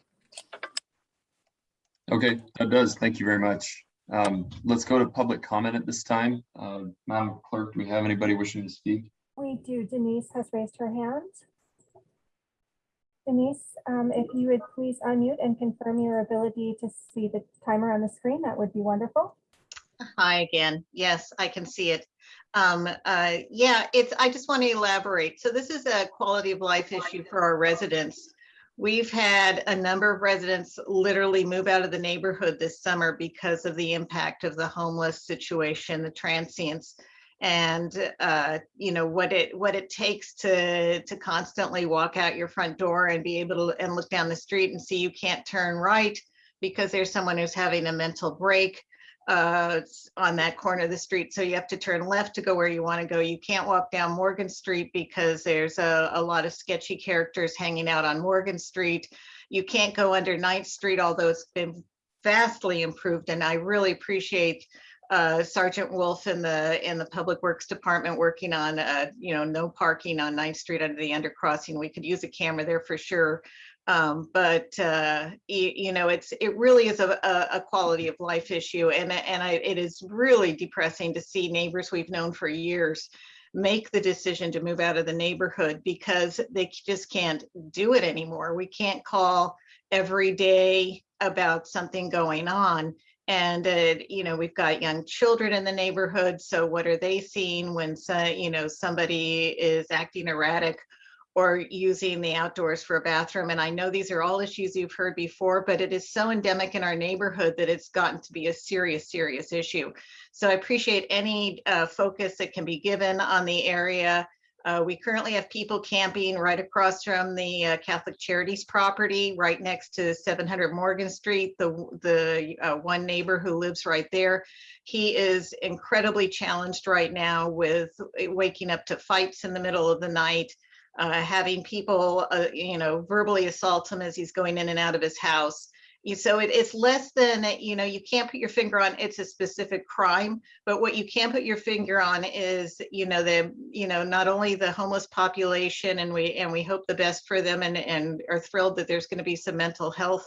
Speaker 7: Okay, that does. Thank you very much. Um, let's go to public comment at this time. Uh, Madam Clerk, do we have anybody wishing to speak?
Speaker 2: We do. Denise has raised her hand. Denise, um, if you would please unmute and confirm your ability to see the timer on the screen, that would be wonderful.
Speaker 8: Hi again. Yes, I can see it. Um, uh, yeah, it's, I just want to elaborate. So this is a quality of life issue for our residents. We've had a number of residents literally move out of the neighborhood this summer because of the impact of the homeless situation, the transients. and uh, you know what it what it takes to to constantly walk out your front door and be able to and look down the street and see you can't turn right because there's someone who's having a mental break uh, on that corner of the street. So you have to turn left to go where you want to go. You can't walk down Morgan Street because there's a, a lot of sketchy characters hanging out on Morgan Street. You can't go under Ninth Street, although it's been vastly improved. And I really appreciate uh, Sergeant Wolf in the in the Public Works Department working on, uh, you know, no parking on Ninth Street under the undercrossing. We could use a camera there for sure. Um, but uh, you, you know, it's it really is a, a, quality of life issue, and and I, it is really depressing to see neighbors we've known for years make the decision to move out of the neighborhood because they just can't do it anymore. We can't call every day about something going on. And, uh, you know, we've got young children in the neighborhood. So what are they seeing when, so, you know, somebody is acting erratic or using the outdoors for a bathroom? And I know these are all issues you've heard before, but it is so endemic in our neighborhood that it's gotten to be a serious, serious issue. So I appreciate any uh, focus that can be given on the area. Uh, we currently have people camping right across from the uh, Catholic Charities property, right next to 700 Morgan Street. The, the uh, one neighbor who lives right there, he is incredibly challenged right now with waking up to fights in the middle of the night, uh, having people, uh, you know, verbally assault him as he's going in and out of his house. So it, it's less than, you know, you can't put your finger on it's a specific crime, but what you can put your finger on is, you know, the, you know, not only the homeless population and we, and we hope the best for them and, and are thrilled that there's going to be some mental health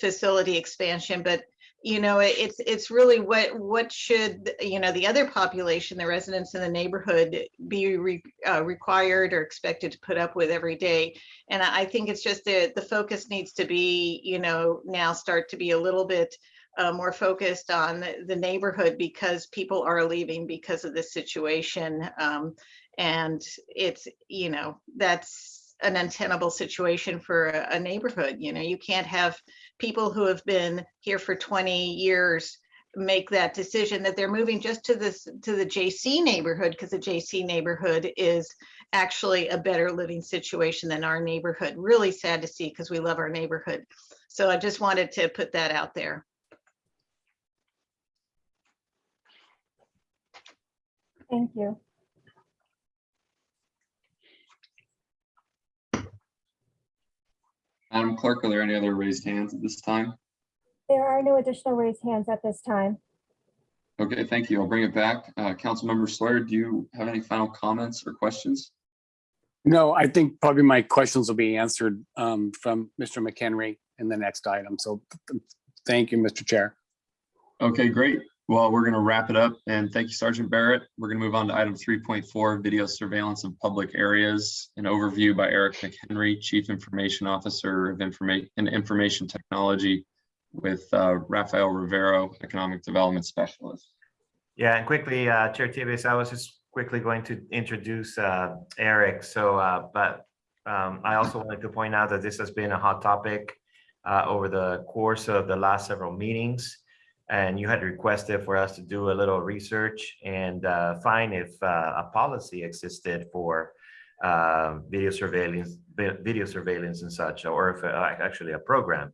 Speaker 8: facility expansion, but you know, it's, it's really what, what should, you know, the other population, the residents in the neighborhood be re, uh, required or expected to put up with every day. And I think it's just that the focus needs to be, you know, now start to be a little bit uh, more focused on the the neighborhood because people are leaving because of this situation. Um, and it's, you know, that's an untenable situation for a a neighborhood. You know, you can't have people who have been here for 20 years make that decision that they're moving just to this to the JC neighborhood because the JC neighborhood is actually a better living situation than our neighborhood. Really sad to see because we love our neighborhood. So I just wanted to put that out there.
Speaker 2: Thank you.
Speaker 7: Madam Clerk, are there any other raised hands at this time?
Speaker 2: There are no additional raised hands at this time.
Speaker 7: Okay, thank you. I'll bring it back. Uh, Councilmember Sawyer, do you have any final comments or questions?
Speaker 1: No, I think probably my questions will be answered um, from Mr. McHenry in the next item. So th- thank you, Mr. Chair.
Speaker 7: Okay, great. Well, we're going to wrap it up and thank you, Sergeant Barrett. We're going to move on to item three point four, video surveillance of public areas. An overview by Eric McHenry, Chief Information Officer of Information and Information Technology with uh, Rafael Rivero, Economic Development Specialist.
Speaker 3: Yeah, and quickly, uh, Chair Tibbetts, I was just quickly going to introduce uh, Eric. So, uh, but um, I also wanted to point out that this has been a hot topic uh, over the course of the last several meetings. And you had requested for us to do a little research and uh, find if uh, a policy existed for uh, video surveillance, video surveillance and such, or if uh, actually a program.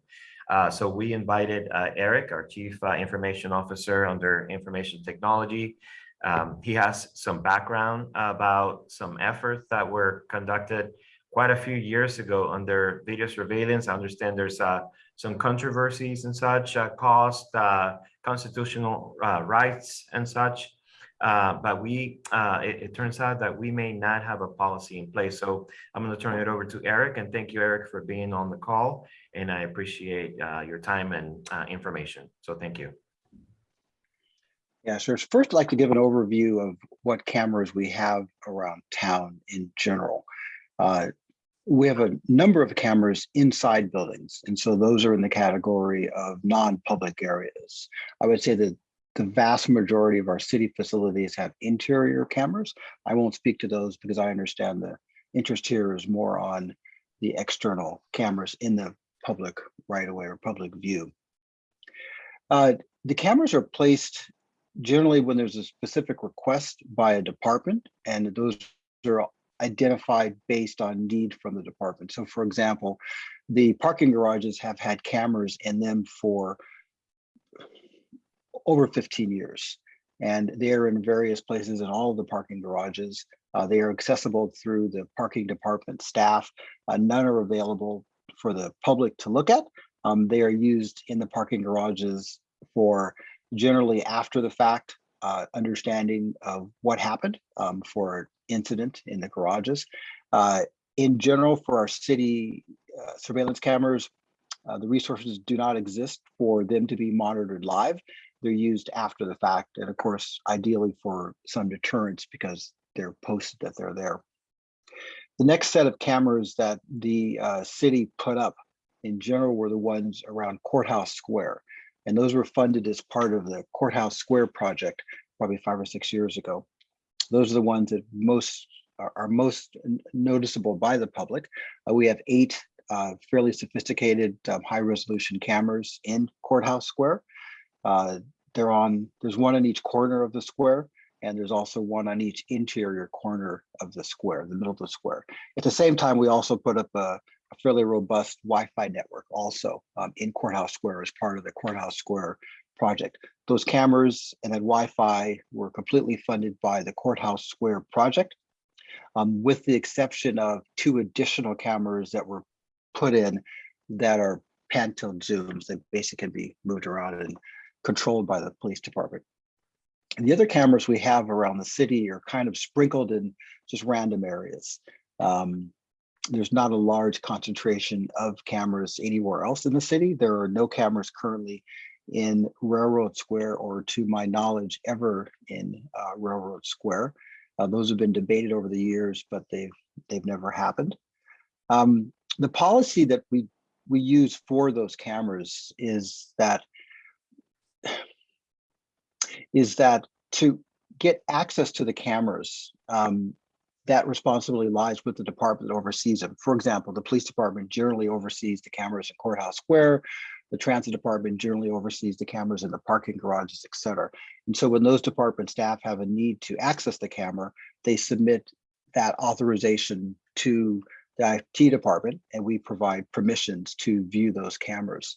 Speaker 3: Uh, so we invited uh, Eric, our Chief Information Officer under Information Technology. Um, he has some background about some efforts that were conducted quite a few years ago under video surveillance. I understand there's uh, some controversies and such uh, caused uh, constitutional uh, rights and such. Uh, but we, it, it turns out that we may not have a policy in place. So I'm going to turn it over to Eric and thank you, Eric, for being on the call. And I appreciate your time and information. So thank you.
Speaker 10: Yeah, sure. First, I'd like to give an overview of what cameras we have around town in general. Uh, We have a number of cameras inside buildings, and so those are in the category of non-public areas. I would say that the vast majority of our city facilities have interior cameras. I won't speak to those because I understand the interest here is more on the external cameras in the public right away or public view. Uh, The cameras are placed generally when there's a specific request by a department and those are identified based on need from the department. So for example, the parking garages have had cameras in them for over 15 years. And they are in various places in all of the parking garages. Uh, they are accessible through the parking department staff. Uh, none are available for the public to look at. Um, they are used in the parking garages for generally after the fact uh, understanding of what happened um, for incident in the garages. Uh, in general, for our city uh, surveillance cameras, uh, the resources do not exist for them to be monitored live. They're used after the fact, and of course, ideally for some deterrence because they're posted that they're there. The next set of cameras that the uh, city put up in general were the ones around Courthouse Square. And those were funded as part of the Courthouse Square project probably five or six years ago. Those are the ones that most are, are most noticeable by the public. Uh, we have eight uh, fairly sophisticated um, high resolution cameras in Courthouse Square. Uh, they're on, there's one in each corner of the square, and there's also one on each interior corner of the square, the middle of the square. At the same time, we also put up a, a fairly robust Wi-Fi network also um, in Courthouse Square as part of the Courthouse Square project. Those cameras and that Wi-Fi were completely funded by the Courthouse Square project, um, with the exception of two additional cameras that were put in that are pan tilt zooms that basically can be moved around and controlled by the police department. And the other cameras we have around the city are kind of sprinkled in just random areas. Um, there's not a large concentration of cameras anywhere else in the city. There are no cameras currently in Railroad Square or to my knowledge ever in uh, Railroad Square. Uh, those have been debated over the years, but they've they've never happened. Um, the policy that we we use for those cameras is that is that to get access to the cameras, um, that responsibility lies with the department that oversees them. For example, the police department generally oversees the cameras in Courthouse Square. The transit department generally oversees the cameras in the parking garages, et cetera. And so when those department staff have a need to access the camera, they submit that authorization to the IT department and we provide permissions to view those cameras.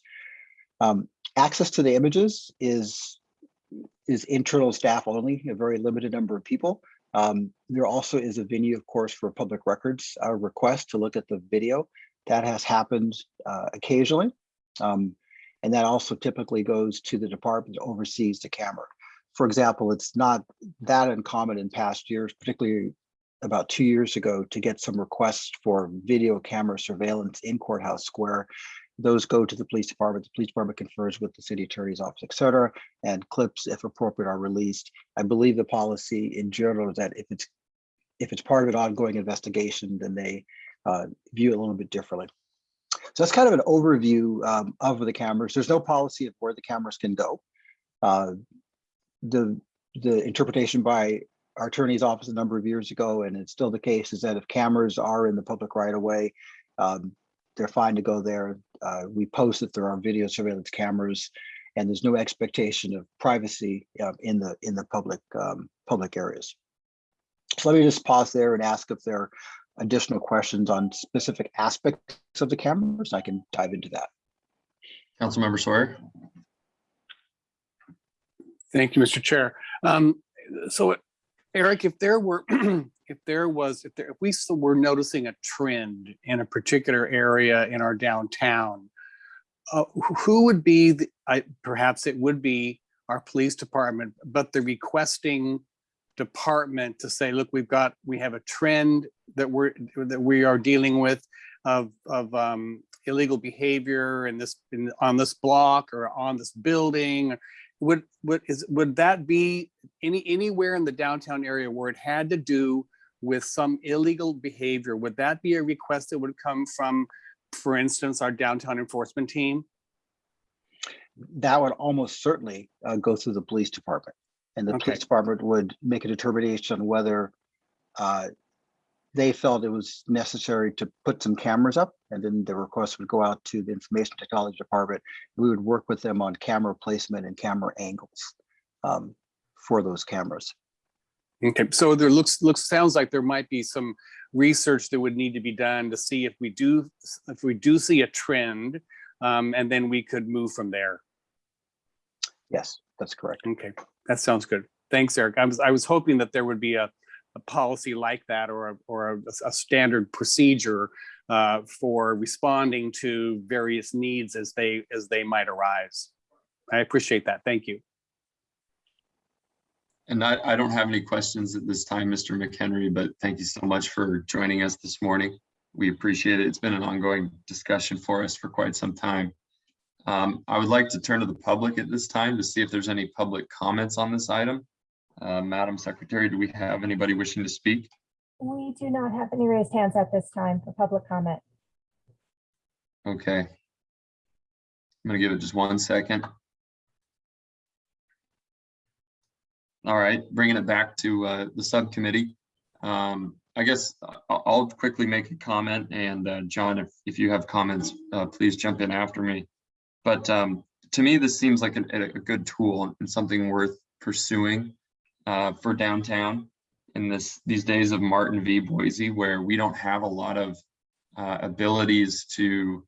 Speaker 10: Um, access to the images is is internal staff only, a very limited number of people. Um, there also is a venue, of course, for public records uh, request to look at the video. That has happened uh, occasionally. Um, and that also typically goes to the department that oversees the camera. For example, it's not that uncommon in past years, particularly about two years ago, to get some requests for video camera surveillance in Courthouse Square those go to the police department. The police department confers with the city attorney's office, et cetera, and clips, if appropriate, are released. I believe the policy in general is that if it's if it's part of an ongoing investigation, then they uh, view it a little bit differently. So that's kind of an overview um, of the cameras. There's no policy of where the cameras can go. Uh, the the interpretation by our attorney's office a number of years ago, and it's still the case, is that if cameras are in the public right of way, um, they're fine to go there. Uh, we post that there are video surveillance cameras and there's no expectation of privacy uh, in the in the public um, public areas. So let me just pause there and ask if there are additional questions on specific aspects of the cameras. I can dive into that.
Speaker 7: Councilmember Sawyer.
Speaker 1: Thank you, Mr. Chair. Um, so Eric, if there were, if there was, if there, if we were noticing a trend in a particular area in our downtown, uh, who would be, the, I, perhaps it would be our police department, but the requesting department to say, look, we've got, we have a trend that we're, that we are dealing with of, of um, illegal behavior in this, in, on this block or on this building would would is would that be any anywhere in the downtown area where it had to do with some illegal behavior would that be a request that would come from for instance our downtown enforcement team
Speaker 10: that would almost certainly uh, go through the police department and the
Speaker 1: Okay.
Speaker 10: police department would make a determination on whether uh, they felt it was necessary to put some cameras up and then the request would go out to the information technology department. We would work with them on camera placement and camera angles. Um, for those cameras.
Speaker 1: Okay, so there looks, looks, sounds like there might be some research that would need to be done to see if we do, if we do see a trend, um, and then we could move from there.
Speaker 10: Yes, that's correct.
Speaker 1: Okay, that sounds good. Thanks, Eric. I was, I was hoping that there would be a, a policy like that or, a or a, a standard procedure uh, for responding to various needs as they, as they might arise. I appreciate that. Thank you.
Speaker 7: And I, I don't have any questions at this time, Mr. McHenry, but thank you so much for joining us this morning. We appreciate it. It's been an ongoing discussion for us for quite some time. Um, I would like to turn to the public at this time to see if there's any public comments on this item. Uh, Madam Secretary, do we have anybody wishing to speak?
Speaker 2: We do not have any raised hands at this time for public comment.
Speaker 7: Okay. I'm gonna give it just one second. All right, bringing it back to uh, the subcommittee. Um, I guess I'll quickly make a comment and uh, John, if, if you have comments, uh, please jump in after me. But um, to me, this seems like a, a good tool and something worth pursuing uh, for downtown in this, these days of Martin v. Boise, where we don't have a lot of uh, abilities to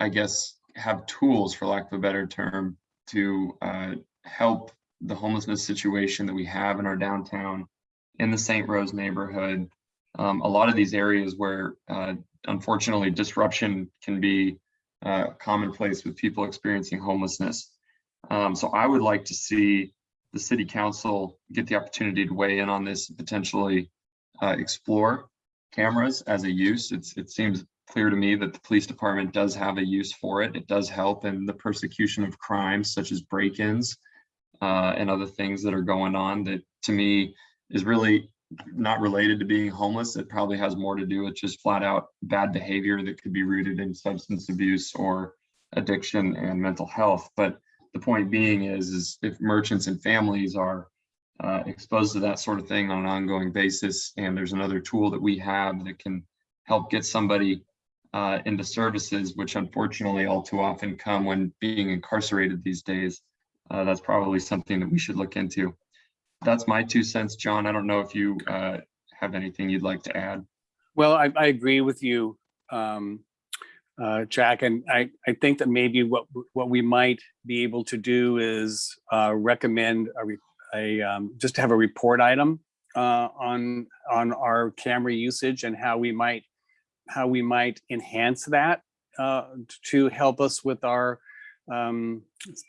Speaker 7: I guess, have tools, for lack of a better term, to uh, help the homelessness situation that we have in our downtown, in the St. Rose neighborhood. Um, a lot of these areas where, uh, unfortunately, disruption can be uh, commonplace with people experiencing homelessness. Um, so I would like to see the city council get the opportunity to weigh in on this, and potentially uh, explore cameras as a use. It's, it seems clear to me that the police department does have a use for it. It does help in the persecution of crimes such as break-ins uh, and other things that are going on that to me is really not related to being homeless. It probably has more to do with just flat out bad behavior that could be rooted in substance abuse or addiction and mental health. But the point being is, is if merchants and families are uh, exposed to that sort of thing on an ongoing basis, and there's another tool that we have that can help get somebody uh, into services, which unfortunately all too often come when being incarcerated these days. Uh, that's probably something that we should look into. That's my two cents, John. I don't know if you uh, have anything you'd like to add.
Speaker 1: Well, I, I agree with you, um, uh, Jack, and I, I think that maybe what, what we might be able to do is uh, recommend a, a, um, just to have a report item uh, on, on our camera usage and how we might, how we might enhance that uh, to help us with our um,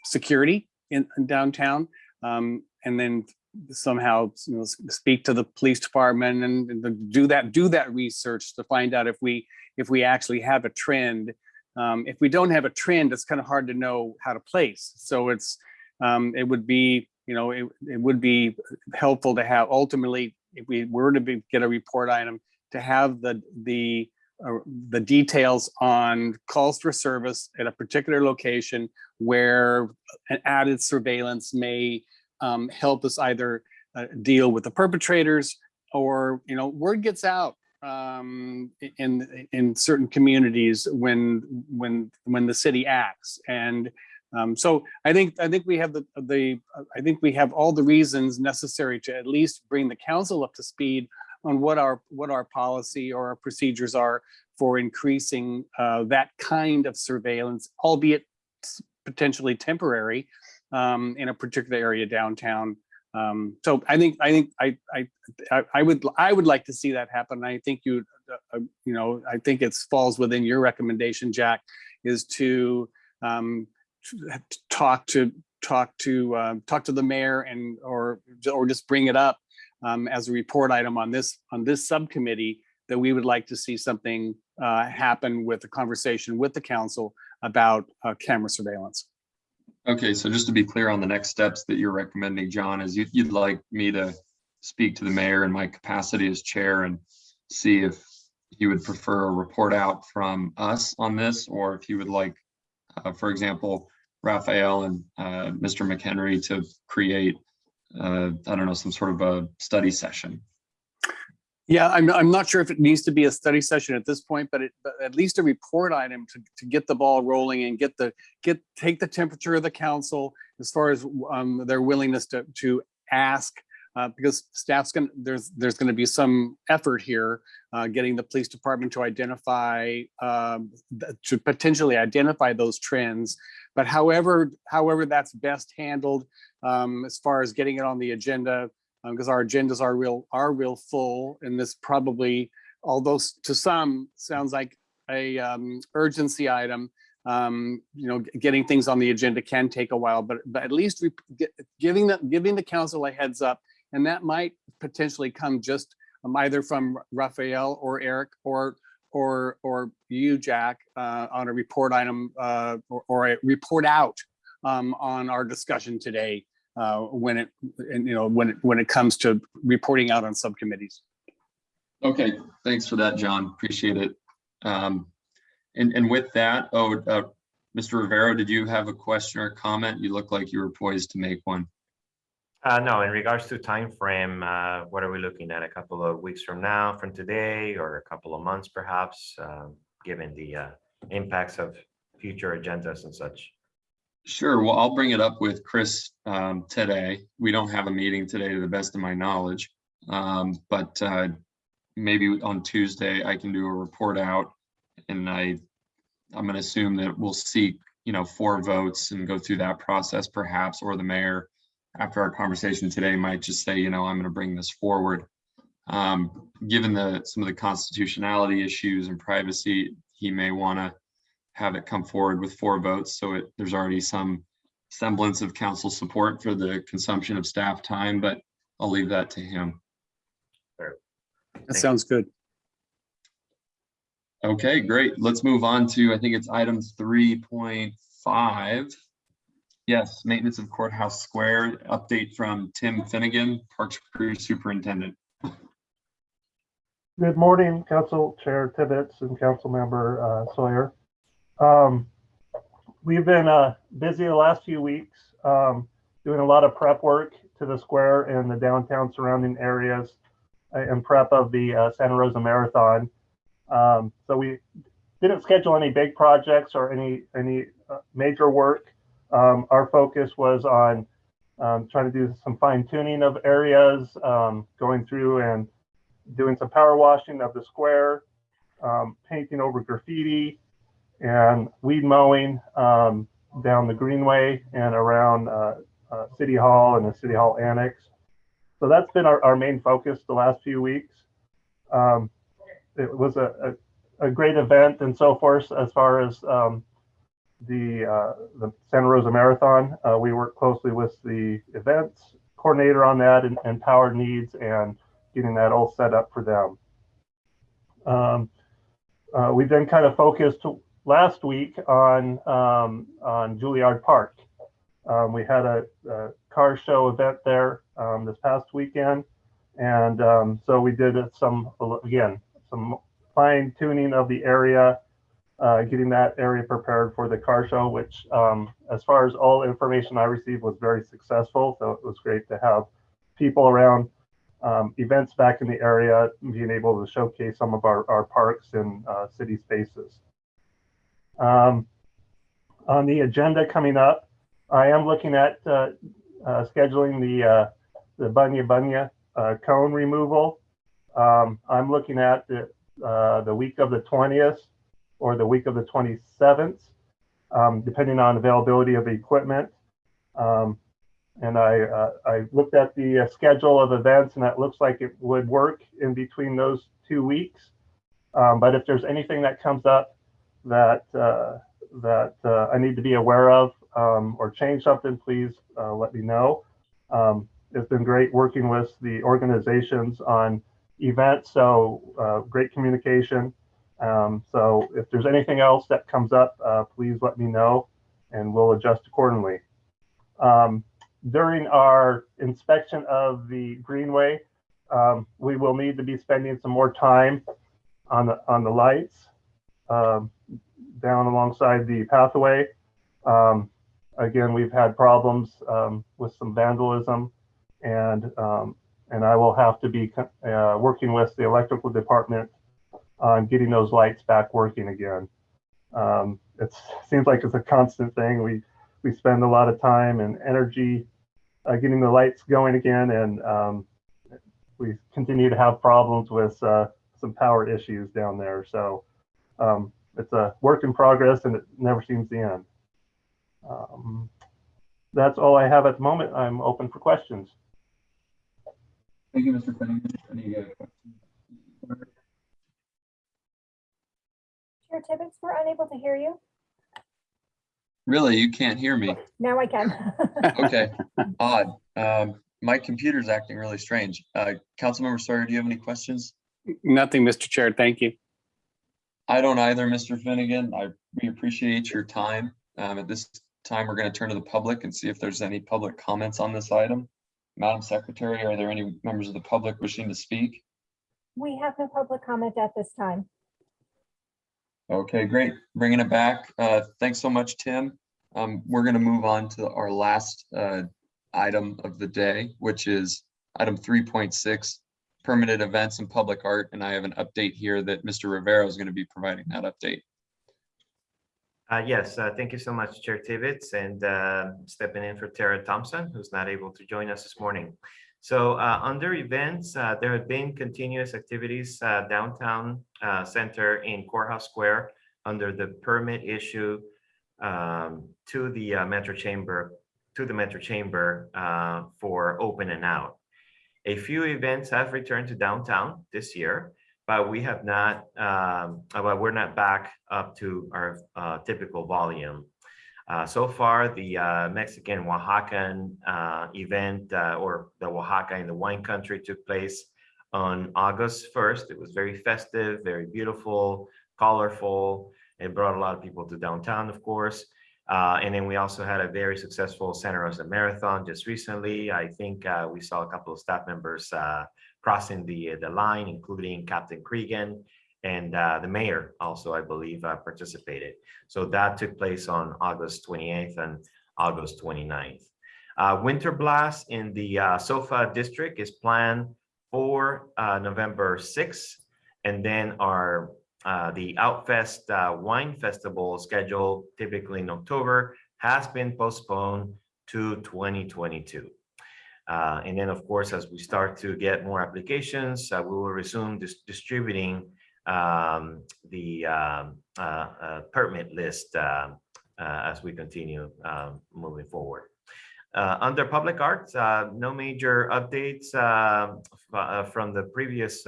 Speaker 1: security in in downtown. Um, and then somehow you know, speak to the police department and, and do that do that research to find out if we if we actually have a trend. Um, if we don't have a trend, it's kind of hard to know how to place. So it's um, it would be you know it, it would be helpful to have ultimately if we were to be, get a report item to have the the uh, the details on calls for service at a particular location where an added surveillance may um, help us either uh, deal with the perpetrators or, you know, word gets out um, in, in certain communities when, when, when the city acts. And um, so I think, I think we have the, the, I think we have all the reasons necessary to at least bring the council up to speed on what our, what our policy or our procedures are for increasing uh, that kind of surveillance, albeit potentially temporary um, in a particular area downtown. Um, so I think I think I, I I would I would like to see that happen. I think you uh, uh, you know I think it falls within your recommendation, Jack, is to um, t- talk to talk to um, talk to the mayor and or or just bring it up um, as a report item on this on this subcommittee that we would like to see something uh, happen with a conversation with the council about uh, camera surveillance.
Speaker 7: Okay, so just to be clear on the next steps that you're recommending, John, is you- you'd like me to speak to the mayor in my capacity as chair and see if he would prefer a report out from us on this, or if he would like, uh, for example, Rafael and uh, Mr. McHenry to create, uh, I don't know, some sort of a study session.
Speaker 1: Yeah, I'm, I'm not sure if it needs to be a study session at this point, but it, but at least a report item to, to get the ball rolling and get the, get, take the temperature of the council as far as um, their willingness to, to ask, uh, because staff's gonna, there's, there's gonna be some effort here, uh, getting the police department to identify, um, to potentially identify those trends. But however, however that's best handled, um, as far as getting it on the agenda, because our agendas are real, are real full, and this probably, although to some, sounds like a um, urgency item, um, you know, getting things on the agenda can take a while, but, but at least we get, giving the, giving the council a heads up, and that might potentially come just um, either from Rafael or Eric or, or, or you, Jack, uh, on a report item, uh, or, or a report out um, on our discussion today, uh, when it, and, you know, when, it when it comes to reporting out on subcommittees.
Speaker 7: Okay, thanks for that, John. Appreciate it. Um, and, and with that, oh, uh, Mr. Rivero, did you have a question or comment? You look like you were poised to make one.
Speaker 3: Uh, no, in regards to time frame, uh, what are we looking at? A couple of weeks from now, from today, or a couple of months perhaps, um, given the uh, impacts of future agendas and such?
Speaker 7: Sure, well, I'll bring it up with Chris um, today. We don't have a meeting today to the best of my knowledge. Um, But uh, maybe on Tuesday, I can do a report out and I, I'm gonna assume that we'll seek, you know, four votes and go through that process perhaps, or the mayor after our conversation today might just say, you know, I'm gonna bring this forward. Um, Given the, some of the constitutionality issues and privacy, he may wanna have it come forward with four votes, so it, there's already some semblance of council support for the consumption of staff time, but I'll leave that to him.
Speaker 1: That sounds good.
Speaker 7: Okay, great. Let's move on to, I think it's item three point five. Yes, maintenance of courthouse square, update from Tim Finnegan, Parks Crew Superintendent.
Speaker 11: Good morning, Council Chair Tibbetts and Council Member uh, Sawyer. Um, We've been uh, busy the last few weeks, um, doing a lot of prep work to the square and the downtown surrounding areas uh, and prep of the uh, Santa Rosa Marathon. Um, So we didn't schedule any big projects or any, any uh, major work. Um, Our focus was on um, trying to do some fine tuning of areas, um, going through and doing some power washing of the square, um, painting over graffiti, and weed mowing um, down the greenway and around uh, uh, City Hall and the City Hall Annex. So that's been our, our main focus the last few weeks. Um, it was a, a, a great event and so forth as far as um, the uh, the Santa Rosa Marathon. Uh, we worked closely with the events coordinator on that and, and power needs and getting that all set up for them. Um, uh, we then kind of focused last week on um, on Juilliard Park. Um, we had a, a, car show event there um, this past weekend, and um, so we did some again some fine tuning of the area, uh, getting that area prepared for the car show. Which, um, as far as all information I received, was very successful. So it was great to have people around um, events back in the area, being able to showcase some of our, our parks and uh, city spaces. Um, on the agenda coming up, I am looking at uh, uh, scheduling the uh, the Bunya Bunya uh, cone removal. Um, I'm looking at the, uh, the week of the 20th or the week of the 27th, um, depending on availability of equipment. Um, and I, uh, I looked at the schedule of events and that looks like it would work in between those two weeks. Um, but if there's anything that comes up that, uh, that uh, I need to be aware of um, or change something, please uh, let me know. Um, it's been great working with the organizations on events, so uh, great communication. Um, so if there's anything else that comes up, please let me know and we'll adjust accordingly. Um, during our inspection of the greenway, um, we will need to be spending some more time on the on the lights down alongside the pathway. Um, again, we've had problems um, with some vandalism, and um, and I will have to be uh, working with the electrical department on getting those lights back working again. Um, it seems like it's a constant thing. We we spend a lot of time and energy uh, getting the lights going again, and um, we continue to have problems with uh, some power issues down there. So um, it's a work in progress, and it never seems to end. Um, that's all I have at the moment. I'm open for questions.
Speaker 7: Thank you, Mr. Finnegan. Any uh, questions?
Speaker 2: Chair Tibbetts, we're unable to hear you.
Speaker 7: Really, you can't hear me?
Speaker 2: Now I can.
Speaker 7: Okay, odd. Um, my computer's acting really strange. Uh, Councilmember Sawyer, do you have any questions?
Speaker 1: Nothing, Mr. Chair. Thank you.
Speaker 7: I don't either, Mr. Finnegan. I, we appreciate your time. Um, at this time, we're going to turn to the public and see if there's any public comments on this item. Madam Secretary, are there any members of the public wishing to speak?
Speaker 2: We have no public comment at this time.
Speaker 7: Okay, great. Bringing it back. Uh, thanks so much, Tim. Um, we're going to move on to our last uh, item of the day, which is item 3.6, permitted events and public art. And I have an update here that Mr. Rivera is going to be providing that update.
Speaker 3: Uh, yes, uh, thank you so much, Chair Tibbetts, and uh, stepping in for Tara Thompson, who's not able to join us this morning. So uh, under events, uh, there have been continuous activities uh, downtown center in Courthouse Square under the permit issue um, to the Metro Chamber, to the Metro Chamber for open and out. A few events have returned to downtown this year, but we have not, um, uh, but we're not back up to our uh, typical volume. Uh, so far, the uh, Mexican Oaxacan uh, event uh, or the Oaxaca in the wine country took place on August 1st. It was very festive, very beautiful, colorful. It brought a lot of people to downtown, of course. Uh, and then we also had a very successful Santa Rosa Marathon just recently. I think uh, we saw a couple of staff members uh, crossing the the line, including Captain Cregan and uh, the mayor also, I believe, uh, participated. So that took place on August 28th and August 29th. Uh, Winter Blast in the uh, SOFA district is planned for uh, November 6th. And then our uh, the Outfest uh, Wine Festival scheduled typically in October has been postponed to 2022. Uh, and then, of course, as we start to get more applications, uh, we will resume dis distributing um, the um, uh, permit list uh, as we continue um, moving forward. Under public arts, no major updates from the previous,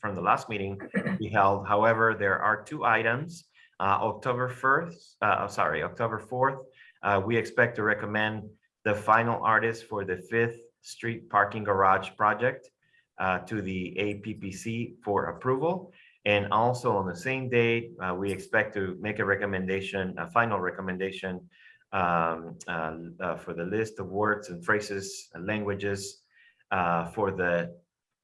Speaker 3: from the last meeting we held. However, there are two items. Uh, October 1st, uh, sorry, October 4th, uh, we expect to recommend the final artist for the Fifth Street Parking Garage project uh, to the APPC for approval. And also on the same day, uh, we expect to make a recommendation, a final recommendation um, uh, for the list of words and phrases and languages for the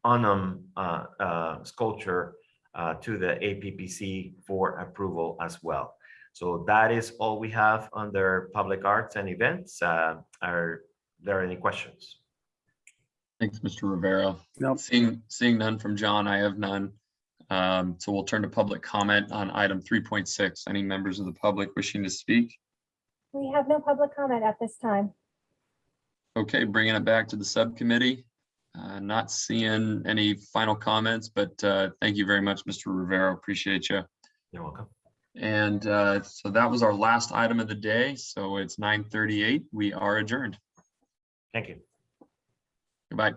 Speaker 3: Onum uh, uh, sculpture uh, to the APPC for approval as well. So that is all we have under public arts and events. Uh, Are there any questions?
Speaker 7: Thanks, Mr. Rivera.
Speaker 1: Nope.
Speaker 7: Seeing, seeing none from John, I have none. Um, so we'll turn to public comment on item 3.6. Any members of the public wishing to speak?
Speaker 2: We have no public comment at this time.
Speaker 7: Okay, bringing it back to the subcommittee. Uh, Not seeing any final comments, but uh, thank you very much, Mr. Rivera. Appreciate you.
Speaker 3: You're welcome.
Speaker 7: And uh, so that was our last item of the day. So it's 9:38. We are adjourned.
Speaker 3: Thank you.
Speaker 7: Goodbye.